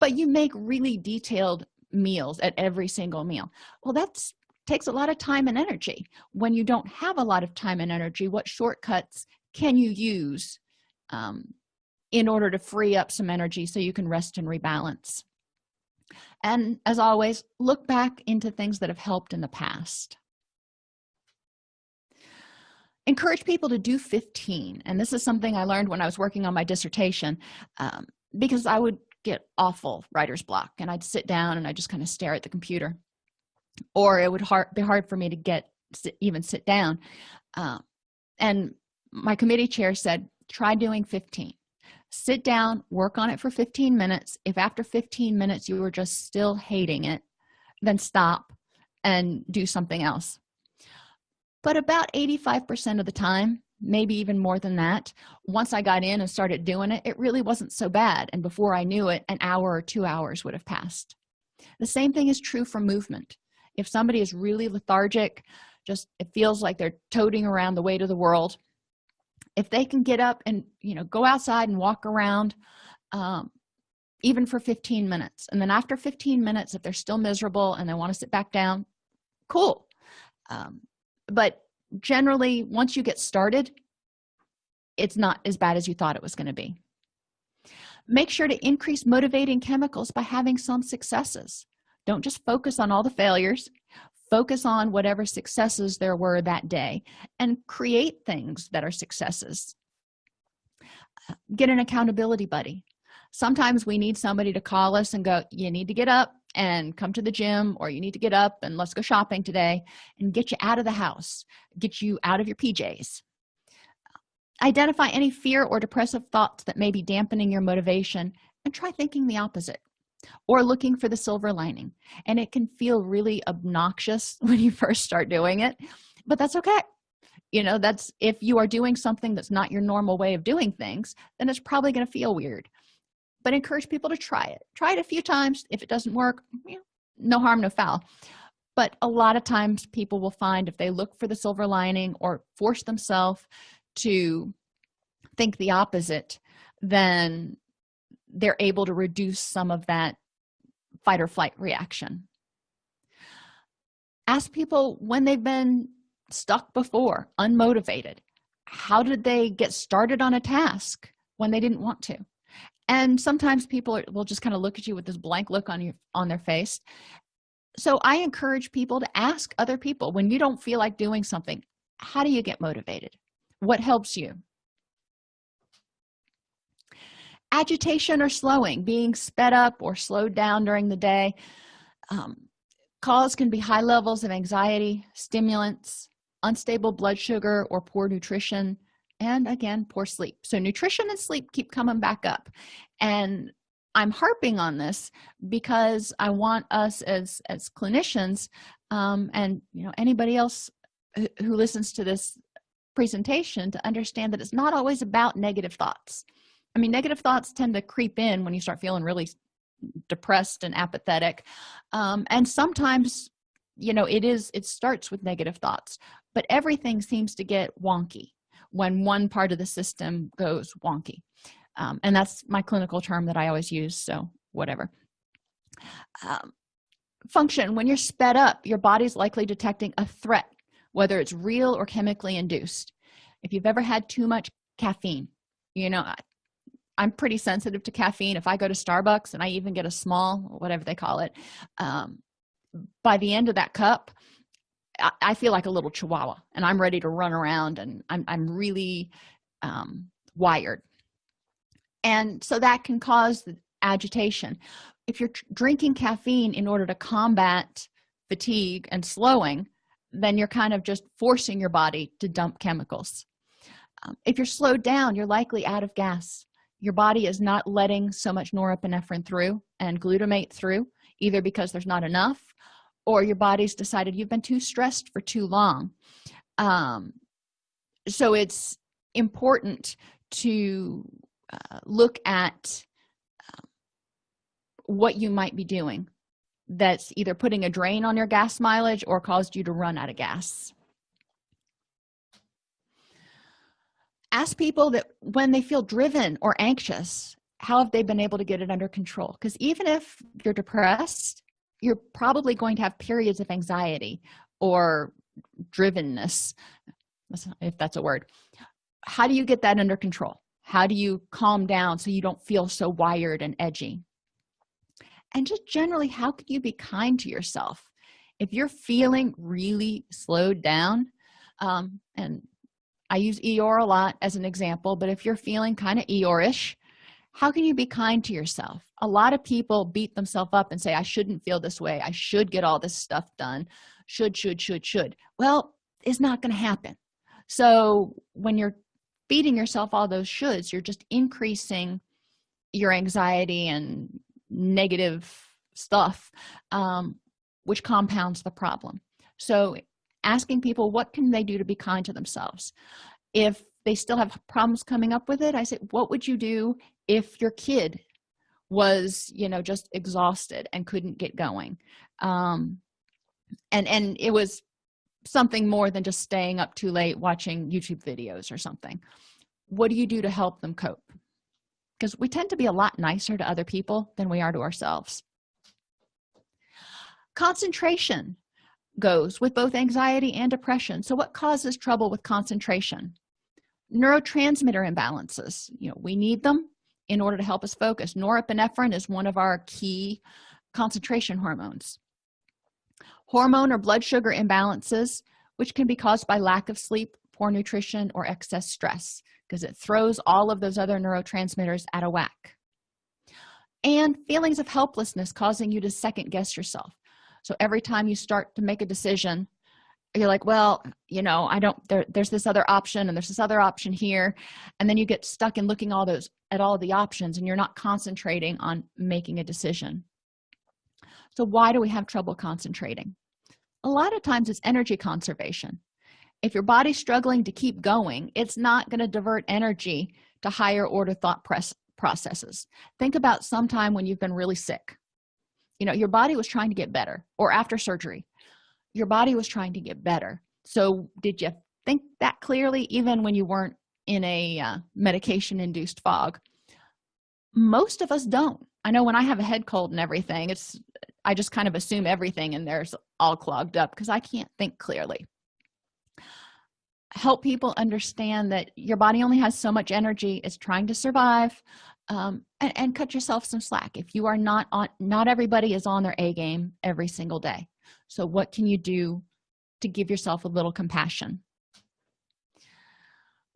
[SPEAKER 1] but you make really detailed meals at every single meal. Well that's takes a lot of time and energy. When you don't have a lot of time and energy what shortcuts can you use um, in order to free up some energy so you can rest and rebalance. And as always look back into things that have helped in the past. Encourage people to do 15 and this is something i learned when i was working on my dissertation um, because i would get awful writer's block and i'd sit down and i just kind of stare at the computer. Or it would hard, be hard for me to get even sit down. Uh, and my committee chair said try doing 15 sit down work on it for 15 minutes. If after 15 minutes you were just still hating it then stop and do something else. But about 85 percent of the time maybe even more than that once i got in and started doing it it really wasn't so bad. And before i knew it an hour or two hours would have passed. The same thing is true for movement. If somebody is really lethargic just it feels like they're toting around the weight of the world if they can get up and you know go outside and walk around um, even for 15 minutes. And then after 15 minutes if they're still miserable and they want to sit back down cool. Um, but generally once you get started it's not as bad as you thought it was going to be. Make sure to increase motivating chemicals by having some successes. Don't just focus on all the failures focus on whatever successes there were that day and create things that are successes. Get an accountability buddy. Sometimes we need somebody to call us and go you need to get up and come to the gym or you need to get up and let's go shopping today and get you out of the house get you out of your pjs identify any fear or depressive thoughts that may be dampening your motivation and try thinking the opposite or looking for the silver lining. And it can feel really obnoxious when you first start doing it but that's okay. You know that's if you are doing something that's not your normal way of doing things then it's probably going to feel weird. But encourage people to try it. Try it a few times. If it doesn't work you know, no harm no foul. But a lot of times people will find if they look for the silver lining or force themselves to think the opposite then they're able to reduce some of that fight or flight reaction. Ask people when they've been stuck before unmotivated. How did they get started on a task when they didn't want to? And sometimes people are, will just kind of look at you with this blank look on your on their face. So i encourage people to ask other people when you don't feel like doing something how do you get motivated? What helps you agitation or slowing being sped up or slowed down during the day. Um, cause can be high levels of anxiety stimulants unstable blood sugar or poor nutrition and again poor sleep. So nutrition and sleep keep coming back up. And i'm harping on this because i want us as as clinicians um, and you know anybody else who listens to this presentation to understand that it's not always about negative thoughts i mean negative thoughts tend to creep in when you start feeling really depressed and apathetic. Um, and sometimes you know it is it starts with negative thoughts but everything seems to get wonky when one part of the system goes wonky. Um, and that's my clinical term that i always use so whatever. Um, function when you're sped up your body's likely detecting a threat whether it's real or chemically induced. If you've ever had too much caffeine you know i'm pretty sensitive to caffeine. If i go to starbucks and i even get a small whatever they call it um, by the end of that cup I, I, feel like a little chihuahua and i'm ready to run around and i'm, I'm really um, wired. And so that can cause agitation. If you're drinking caffeine in order to combat fatigue and slowing then you're kind of just forcing your body to dump chemicals. Um, if you're slowed down you're likely out of gas your body is not letting so much norepinephrine through and glutamate through either because there's not enough or your body's decided you've been too stressed for too long. Um, so it's important to uh, look at um, what you might be doing that's either putting a drain on your gas mileage or caused you to run out of gas ask people that when they feel driven or anxious how have they been able to get it under control? Because even if you're depressed you're probably going to have periods of anxiety or drivenness if that's a word. How do you get that under control? How do you calm down so you don't feel so wired and edgy? And just generally how can you be kind to yourself? If you're feeling really slowed down um, and i use eeyore a lot as an example but if you're feeling kind of eeyore-ish how can you be kind to yourself? A lot of people beat themselves up and say i shouldn't feel this way. I should get all this stuff done. Should should should should. Well it's not going to happen. So when you're feeding yourself all those shoulds you're just increasing your anxiety and negative stuff um, which compounds the problem. So asking people what can they do to be kind to themselves? If they still have problems coming up with it i said what would you do if your kid was you know just exhausted and couldn't get going? Um and and it was something more than just staying up too late watching youtube videos or something. What do you do to help them cope? Because we tend to be a lot nicer to other people than we are to ourselves. Concentration goes with both anxiety and depression. So what causes trouble with concentration? Neurotransmitter imbalances. You know we need them in order to help us focus. Norepinephrine is one of our key concentration hormones. Hormone or blood sugar imbalances which can be caused by lack of sleep poor nutrition or excess stress because it throws all of those other neurotransmitters out of whack. And feelings of helplessness causing you to second guess yourself so every time you start to make a decision you're like well you know i don't there, there's this other option and there's this other option here. And then you get stuck in looking all those at all the options and you're not concentrating on making a decision. So why do we have trouble concentrating? A lot of times it's energy conservation. If your body's struggling to keep going it's not going to divert energy to higher order thought processes. Think about sometime when you've been really sick you know your body was trying to get better or after surgery your body was trying to get better. So did you think that clearly even when you weren't in a uh, medication induced fog? Most of us don't. I know when i have a head cold and everything it's i just kind of assume everything and there's all clogged up because i can't think clearly. Help people understand that your body only has so much energy it's trying to survive um, and, and cut yourself some slack. If you are not on not everybody is on their a game every single day. So what can you do to give yourself a little compassion?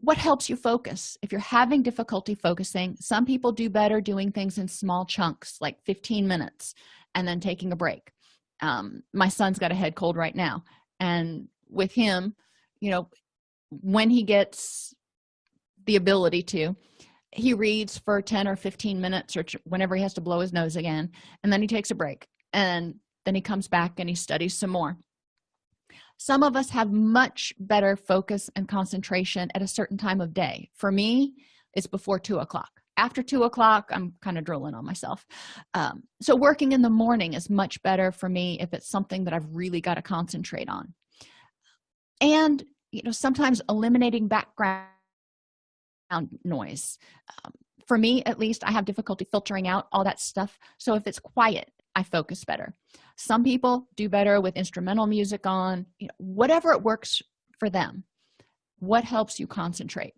[SPEAKER 1] What helps you focus? If you're having difficulty focusing some people do better doing things in small chunks like 15 minutes and then taking a break. Um, my son's got a head cold right now and with him you know when he gets the ability to he reads for 10 or 15 minutes or whenever he has to blow his nose again and then he takes a break and then he comes back and he studies some more. Some of us have much better focus and concentration at a certain time of day. For me it's before two o'clock. After two o'clock i'm kind of drooling on myself. Um, so working in the morning is much better for me if it's something that i've really got to concentrate on. And you know sometimes eliminating background noise. Um, for me at least i have difficulty filtering out all that stuff so if it's quiet i focus better. Some people do better with instrumental music on you know, whatever it works for them. What helps you concentrate?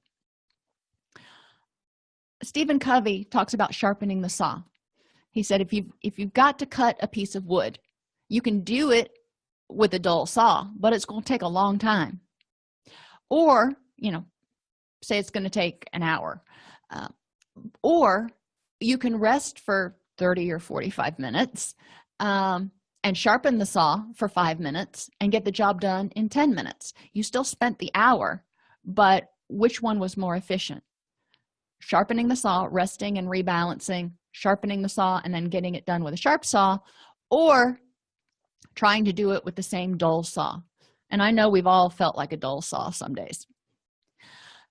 [SPEAKER 1] Stephen covey talks about sharpening the saw. He said if you if you've got to cut a piece of wood you can do it with a dull saw but it's going to take a long time. Or you know say it's going to take an hour uh, or you can rest for 30 or 45 minutes um, and sharpen the saw for five minutes and get the job done in 10 minutes. You still spent the hour but which one was more efficient? Sharpening the saw resting and rebalancing sharpening the saw and then getting it done with a sharp saw or trying to do it with the same dull saw. And i know we've all felt like a dull saw some days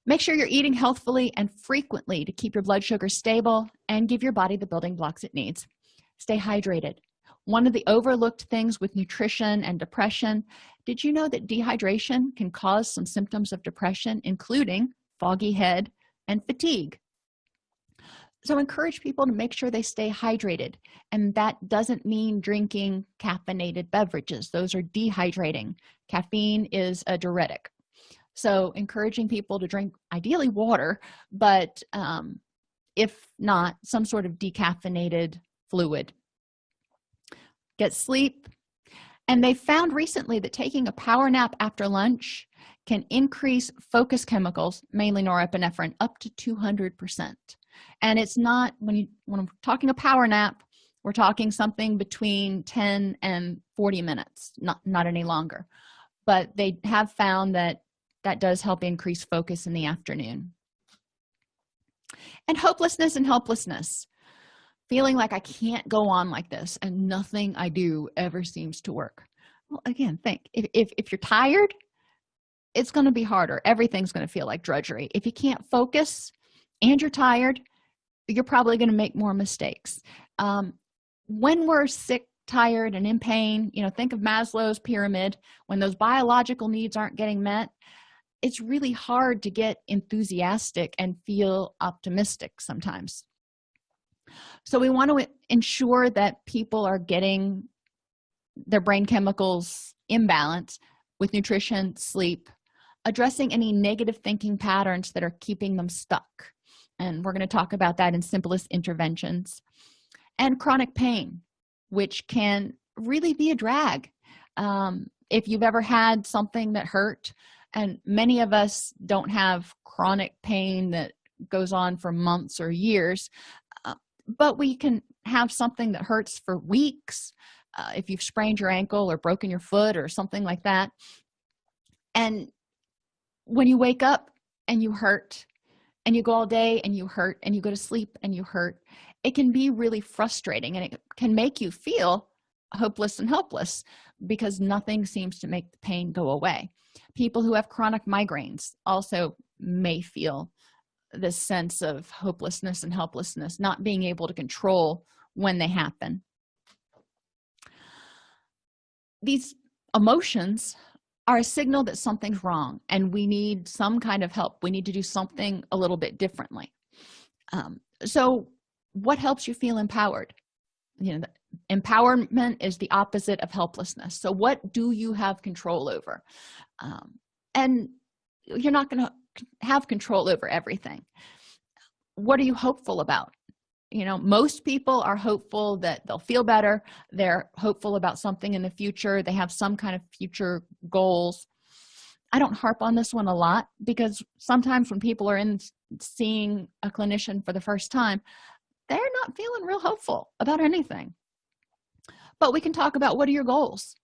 [SPEAKER 1] make sure you're eating healthfully and frequently to keep your blood sugar stable and give your body the building blocks it needs. Stay hydrated. One of the overlooked things with nutrition and depression did you know that dehydration can cause some symptoms of depression including foggy head and fatigue? So encourage people to make sure they stay hydrated and that doesn't mean drinking caffeinated beverages. Those are dehydrating. Caffeine is a diuretic so encouraging people to drink ideally water but um, if not some sort of decaffeinated fluid. Get sleep. And they found recently that taking a power nap after lunch can increase focus chemicals mainly norepinephrine up to 200 percent. And it's not when you when i'm talking a power nap we're talking something between 10 and 40 minutes not not any longer. But they have found that that does help increase focus in the afternoon. And hopelessness and helplessness. Feeling like i can't go on like this and nothing i do ever seems to work. Well again think if, if, if you're tired it's going to be harder. Everything's going to feel like drudgery. If you can't focus and you're tired you're probably going to make more mistakes. Um, when we're sick tired and in pain you know think of maslow's pyramid. When those biological needs aren't getting met it's really hard to get enthusiastic and feel optimistic sometimes. So we want to ensure that people are getting their brain chemicals in balance with nutrition sleep addressing any negative thinking patterns that are keeping them stuck. And we're going to talk about that in simplest interventions. And chronic pain which can really be a drag. Um, if you've ever had something that hurt and many of us don't have chronic pain that goes on for months or years uh, but we can have something that hurts for weeks uh, if you've sprained your ankle or broken your foot or something like that. And when you wake up and you hurt and you go all day and you hurt and you go to sleep and you hurt it can be really frustrating and it can make you feel hopeless and helpless because nothing seems to make the pain go away people who have chronic migraines also may feel this sense of hopelessness and helplessness not being able to control when they happen. These emotions are a signal that something's wrong and we need some kind of help. We need to do something a little bit differently. Um, so what helps you feel empowered? You know empowerment is the opposite of helplessness. So what do you have control over? Um, and you're not going to have control over everything. What are you hopeful about? You know most people are hopeful that they'll feel better. They're hopeful about something in the future. They have some kind of future goals. I don't harp on this one a lot because sometimes when people are in seeing a clinician for the first time they're not feeling real hopeful about anything but we can talk about what are your goals?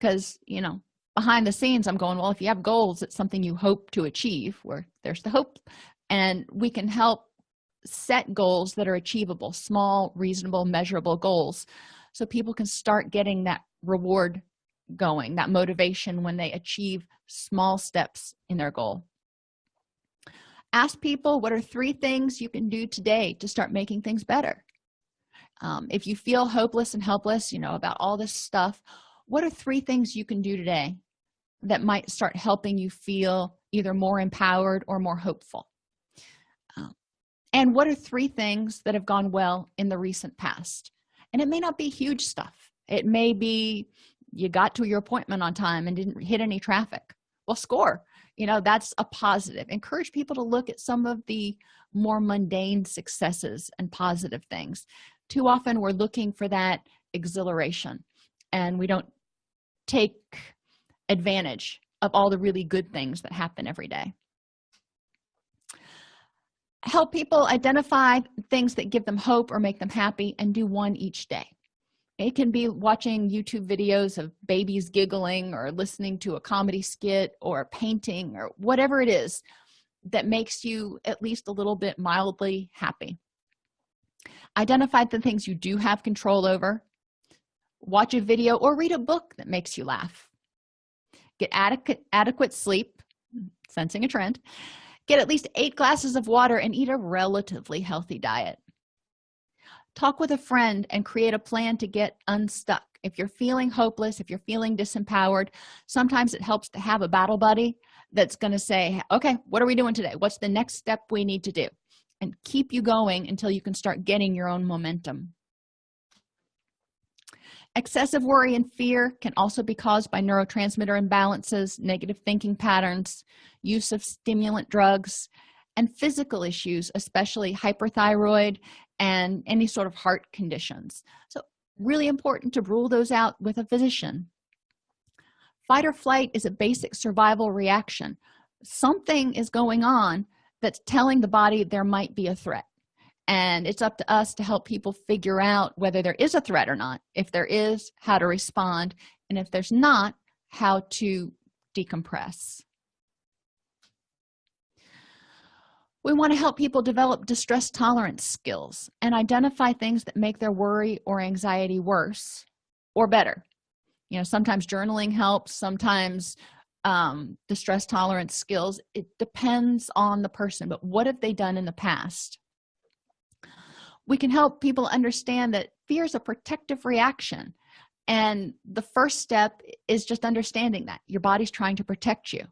[SPEAKER 1] Because you know behind the scenes i'm going well if you have goals it's something you hope to achieve where there's the hope. And we can help set goals that are achievable small reasonable measurable goals so people can start getting that reward going that motivation when they achieve small steps in their goal. Ask people what are three things you can do today to start making things better um, if you feel hopeless and helpless you know about all this stuff what are three things you can do today that might start helping you feel either more empowered or more hopeful? And what are three things that have gone well in the recent past? And it may not be huge stuff. It may be you got to your appointment on time and didn't hit any traffic. Well score. You know that's a positive. Encourage people to look at some of the more mundane successes and positive things too often we're looking for that exhilaration. And we don't take advantage of all the really good things that happen every day. Help people identify things that give them hope or make them happy and do one each day. It can be watching youtube videos of babies giggling or listening to a comedy skit or a painting or whatever it is that makes you at least a little bit mildly happy identify the things you do have control over. Watch a video or read a book that makes you laugh. Get adequate adequate sleep. Sensing a trend. Get at least eight glasses of water and eat a relatively healthy diet. Talk with a friend and create a plan to get unstuck. If you're feeling hopeless if you're feeling disempowered sometimes it helps to have a battle buddy that's going to say okay what are we doing today? What's the next step we need to do and keep you going until you can start getting your own momentum. Excessive worry and fear can also be caused by neurotransmitter imbalances negative thinking patterns use of stimulant drugs and physical issues especially hyperthyroid and any sort of heart conditions. So really important to rule those out with a physician. Fight or flight is a basic survival reaction. Something is going on that's telling the body there might be a threat. And it's up to us to help people figure out whether there is a threat or not. If there is how to respond. And if there's not how to decompress. We want to help people develop distress tolerance skills and identify things that make their worry or anxiety worse or better. You know sometimes journaling helps sometimes um, distress tolerance skills it depends on the person but what have they done in the past? We can help people understand that fear is a protective reaction and the first step is just understanding that your body's trying to protect you.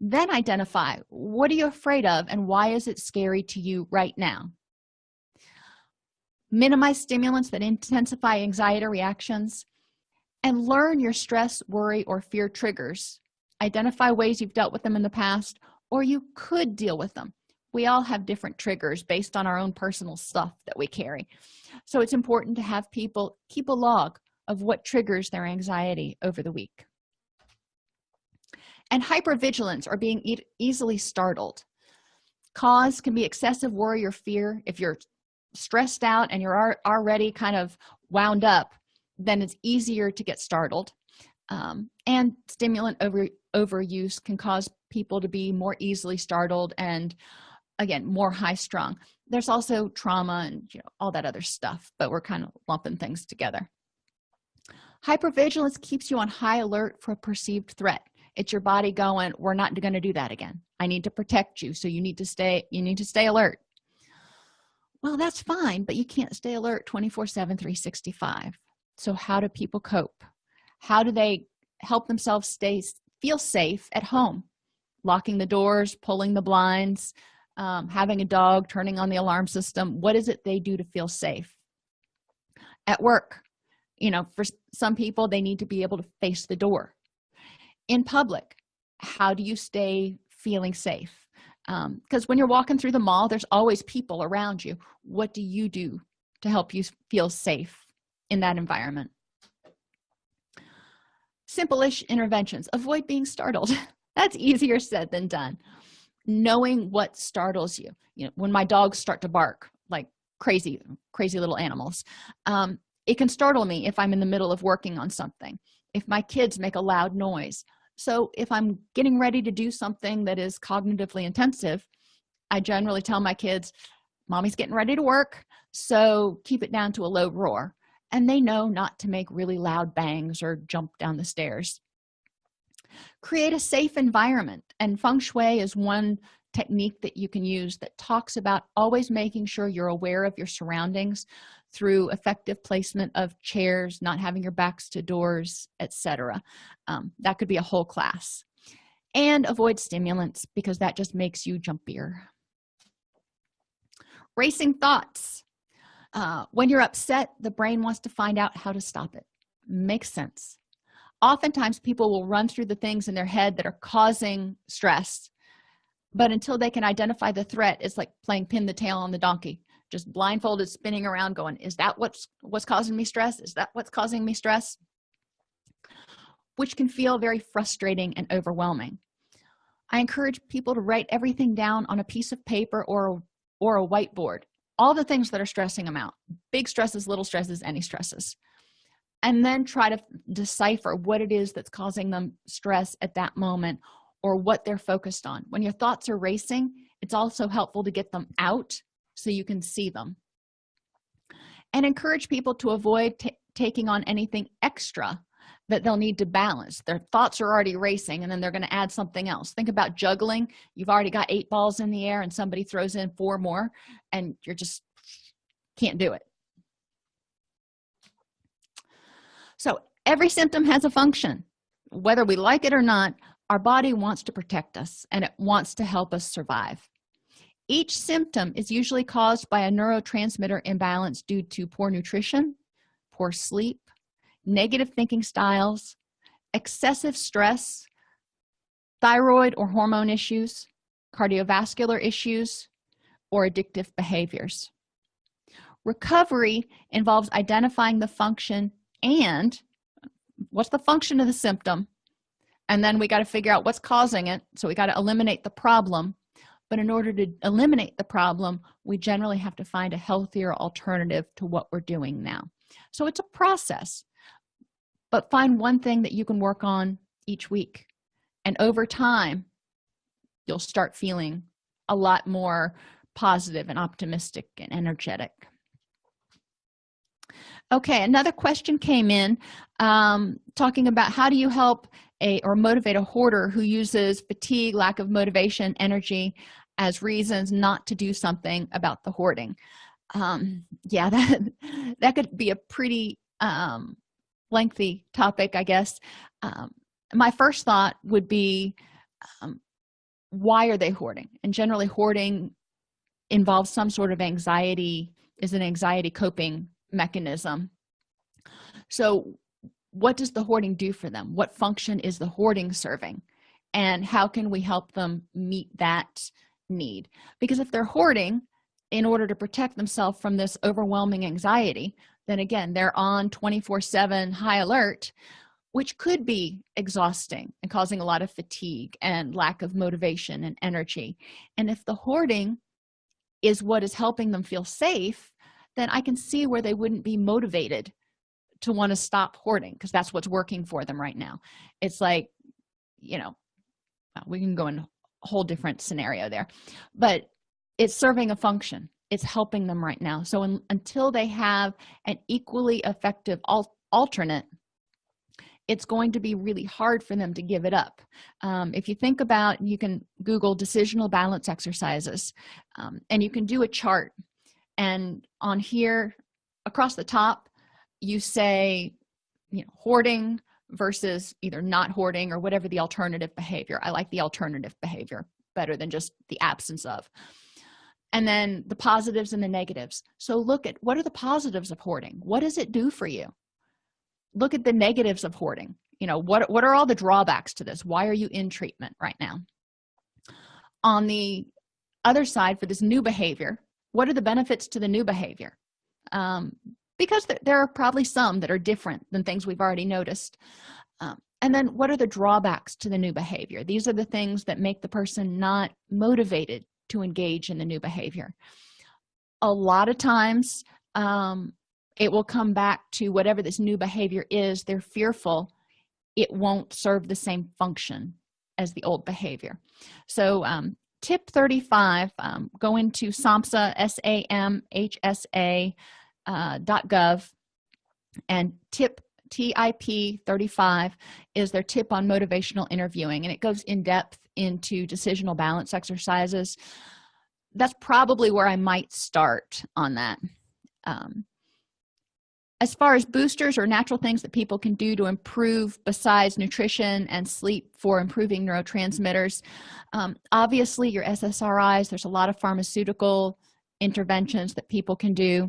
[SPEAKER 1] Then identify what are you afraid of and why is it scary to you right now? Minimize stimulants that intensify anxiety reactions and learn your stress worry or fear triggers identify ways you've dealt with them in the past or you could deal with them. We all have different triggers based on our own personal stuff that we carry. So it's important to have people keep a log of what triggers their anxiety over the week. And hypervigilance or being e easily startled. Cause can be excessive worry or fear. If you're stressed out and you're already kind of wound up then it's easier to get startled. Um, and stimulant over overuse can cause people to be more easily startled and again more high strung. There's also trauma and you know all that other stuff but we're kind of lumping things together. Hypervigilance keeps you on high alert for a perceived threat. It's your body going we're not going to do that again. I need to protect you so you need to stay you need to stay alert. Well that's fine but you can't stay alert 24 7 365 so how do people cope? How do they help themselves stay feel safe at home. Locking the doors pulling the blinds um, having a dog turning on the alarm system. What is it they do to feel safe? At work. You know for some people they need to be able to face the door. In public how do you stay feeling safe? Because um, when you're walking through the mall there's always people around you. What do you do to help you feel safe in that environment simple-ish interventions. Avoid being startled. That's easier said than done. Knowing what startles you. You know when my dogs start to bark like crazy crazy little animals um, it can startle me if i'm in the middle of working on something. If my kids make a loud noise. So if i'm getting ready to do something that is cognitively intensive i generally tell my kids mommy's getting ready to work so keep it down to a low roar and they know not to make really loud bangs or jump down the stairs. Create a safe environment and feng shui is one technique that you can use that talks about always making sure you're aware of your surroundings through effective placement of chairs not having your backs to doors etc um, that could be a whole class. And avoid stimulants because that just makes you jumpier. Racing thoughts uh, when you're upset the brain wants to find out how to stop it. Makes sense. Oftentimes people will run through the things in their head that are causing stress but until they can identify the threat it's like playing pin the tail on the donkey. Just blindfolded spinning around going is that what's what's causing me stress? Is that what's causing me stress? Which can feel very frustrating and overwhelming. I encourage people to write everything down on a piece of paper or or a whiteboard all the things that are stressing them out big stresses little stresses any stresses and then try to decipher what it is that's causing them stress at that moment or what they're focused on. When your thoughts are racing it's also helpful to get them out so you can see them. And encourage people to avoid taking on anything extra that they'll need to balance. Their thoughts are already racing and then they're going to add something else. Think about juggling. You've already got eight balls in the air and somebody throws in four more and you're just can't do it. So every symptom has a function. Whether we like it or not our body wants to protect us and it wants to help us survive. Each symptom is usually caused by a neurotransmitter imbalance due to poor nutrition poor sleep negative thinking styles excessive stress thyroid or hormone issues cardiovascular issues or addictive behaviors. Recovery involves identifying the function and what's the function of the symptom and then we got to figure out what's causing it so we got to eliminate the problem. But in order to eliminate the problem we generally have to find a healthier alternative to what we're doing now. So it's a process but find one thing that you can work on each week. And over time you'll start feeling a lot more positive and optimistic and energetic. Okay another question came in um, talking about how do you help a or motivate a hoarder who uses fatigue lack of motivation energy as reasons not to do something about the hoarding? Um, yeah that that could be a pretty um, lengthy topic i guess. Um, my first thought would be um, why are they hoarding? And generally hoarding involves some sort of anxiety is an anxiety coping mechanism. So what does the hoarding do for them? What function is the hoarding serving? And how can we help them meet that need? Because if they're hoarding in order to protect themselves from this overwhelming anxiety then again they're on 24 7 high alert which could be exhausting and causing a lot of fatigue and lack of motivation and energy. And if the hoarding is what is helping them feel safe then i can see where they wouldn't be motivated to want to stop hoarding because that's what's working for them right now. It's like you know we can go in a whole different scenario there. But it's serving a function it's helping them right now. So until they have an equally effective al alternate it's going to be really hard for them to give it up. Um, if you think about you can google decisional balance exercises um, and you can do a chart. And on here across the top you say you know hoarding versus either not hoarding or whatever the alternative behavior. I like the alternative behavior better than just the absence of and then the positives and the negatives. So look at what are the positives of hoarding? What does it do for you? Look at the negatives of hoarding. You know what what are all the drawbacks to this? Why are you in treatment right now? On the other side for this new behavior what are the benefits to the new behavior? Um, because th there are probably some that are different than things we've already noticed. Um, and then what are the drawbacks to the new behavior? These are the things that make the person not motivated to engage in the new behavior. A lot of times um, it will come back to whatever this new behavior is they're fearful it won't serve the same function as the old behavior. So um, tip 35 um, go into samhsa s-a-m-h-s-a uh, gov and tip tip 35 is their tip on motivational interviewing and it goes in depth into decisional balance exercises that's probably where i might start on that. Um, as far as boosters or natural things that people can do to improve besides nutrition and sleep for improving neurotransmitters um, obviously your ssris there's a lot of pharmaceutical interventions that people can do.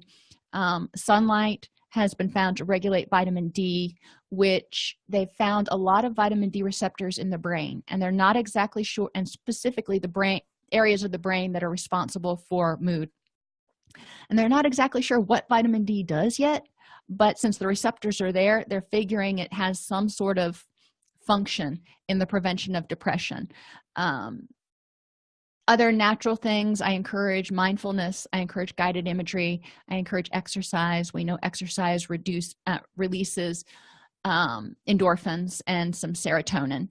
[SPEAKER 1] Um, sunlight has been found to regulate vitamin d which they've found a lot of vitamin d receptors in the brain and they're not exactly sure and specifically the brain areas of the brain that are responsible for mood. And they're not exactly sure what vitamin d does yet but since the receptors are there they're figuring it has some sort of function in the prevention of depression. Um, other natural things i encourage mindfulness i encourage guided imagery i encourage exercise. We know exercise reduce uh, releases um, endorphins and some serotonin.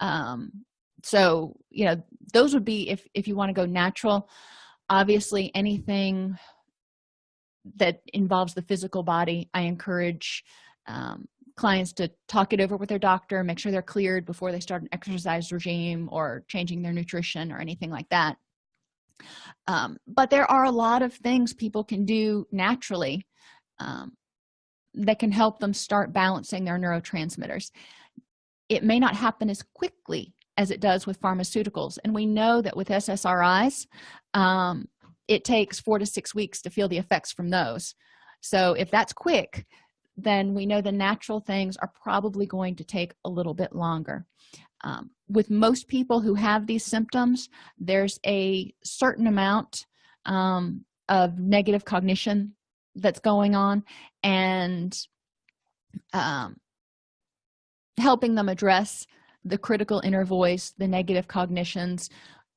[SPEAKER 1] Um, so you know those would be if if you want to go natural obviously anything that involves the physical body i encourage um, clients to talk it over with their doctor make sure they're cleared before they start an exercise regime or changing their nutrition or anything like that. Um, but there are a lot of things people can do naturally um, that can help them start balancing their neurotransmitters. It may not happen as quickly as it does with pharmaceuticals and we know that with ssris um, it takes four to six weeks to feel the effects from those. So if that's quick then we know the natural things are probably going to take a little bit longer. Um, with most people who have these symptoms there's a certain amount um, of negative cognition that's going on and um, helping them address the critical inner voice the negative cognitions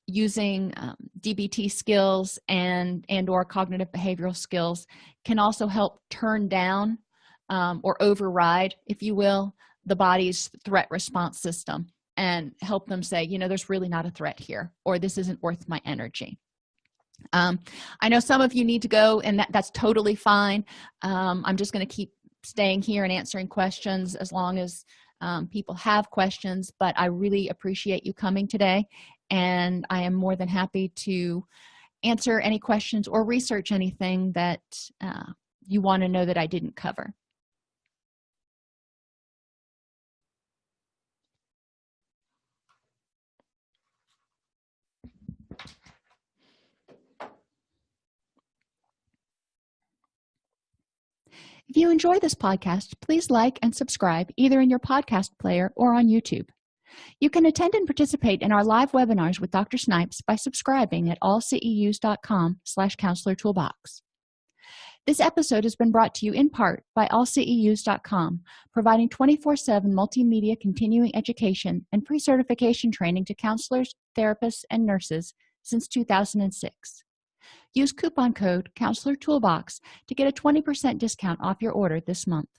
[SPEAKER 1] using um, dbt skills and and or cognitive behavioral skills can also help turn down um, or override if you will the body's threat response system and help them say you know there's really not a threat here or this isn't worth my energy. Um, i know some of you need to go and that, that's totally fine. Um, i'm just going to keep staying here and answering questions as long as um, people have questions but i really appreciate you coming today and i am more than happy to answer any questions or research anything that uh, you want to know that i didn't cover If you enjoy this podcast, please like and subscribe either in your podcast player or on YouTube. You can attend and participate in our live webinars with Dr. Snipes by subscribing at allceus.com slash counselor toolbox. This episode has been brought to you in part by allceus.com, providing 24-7 multimedia continuing education and pre-certification training to counselors, therapists, and nurses since 2006. Use coupon code Counselor Toolbox to get a 20% discount off your order this month.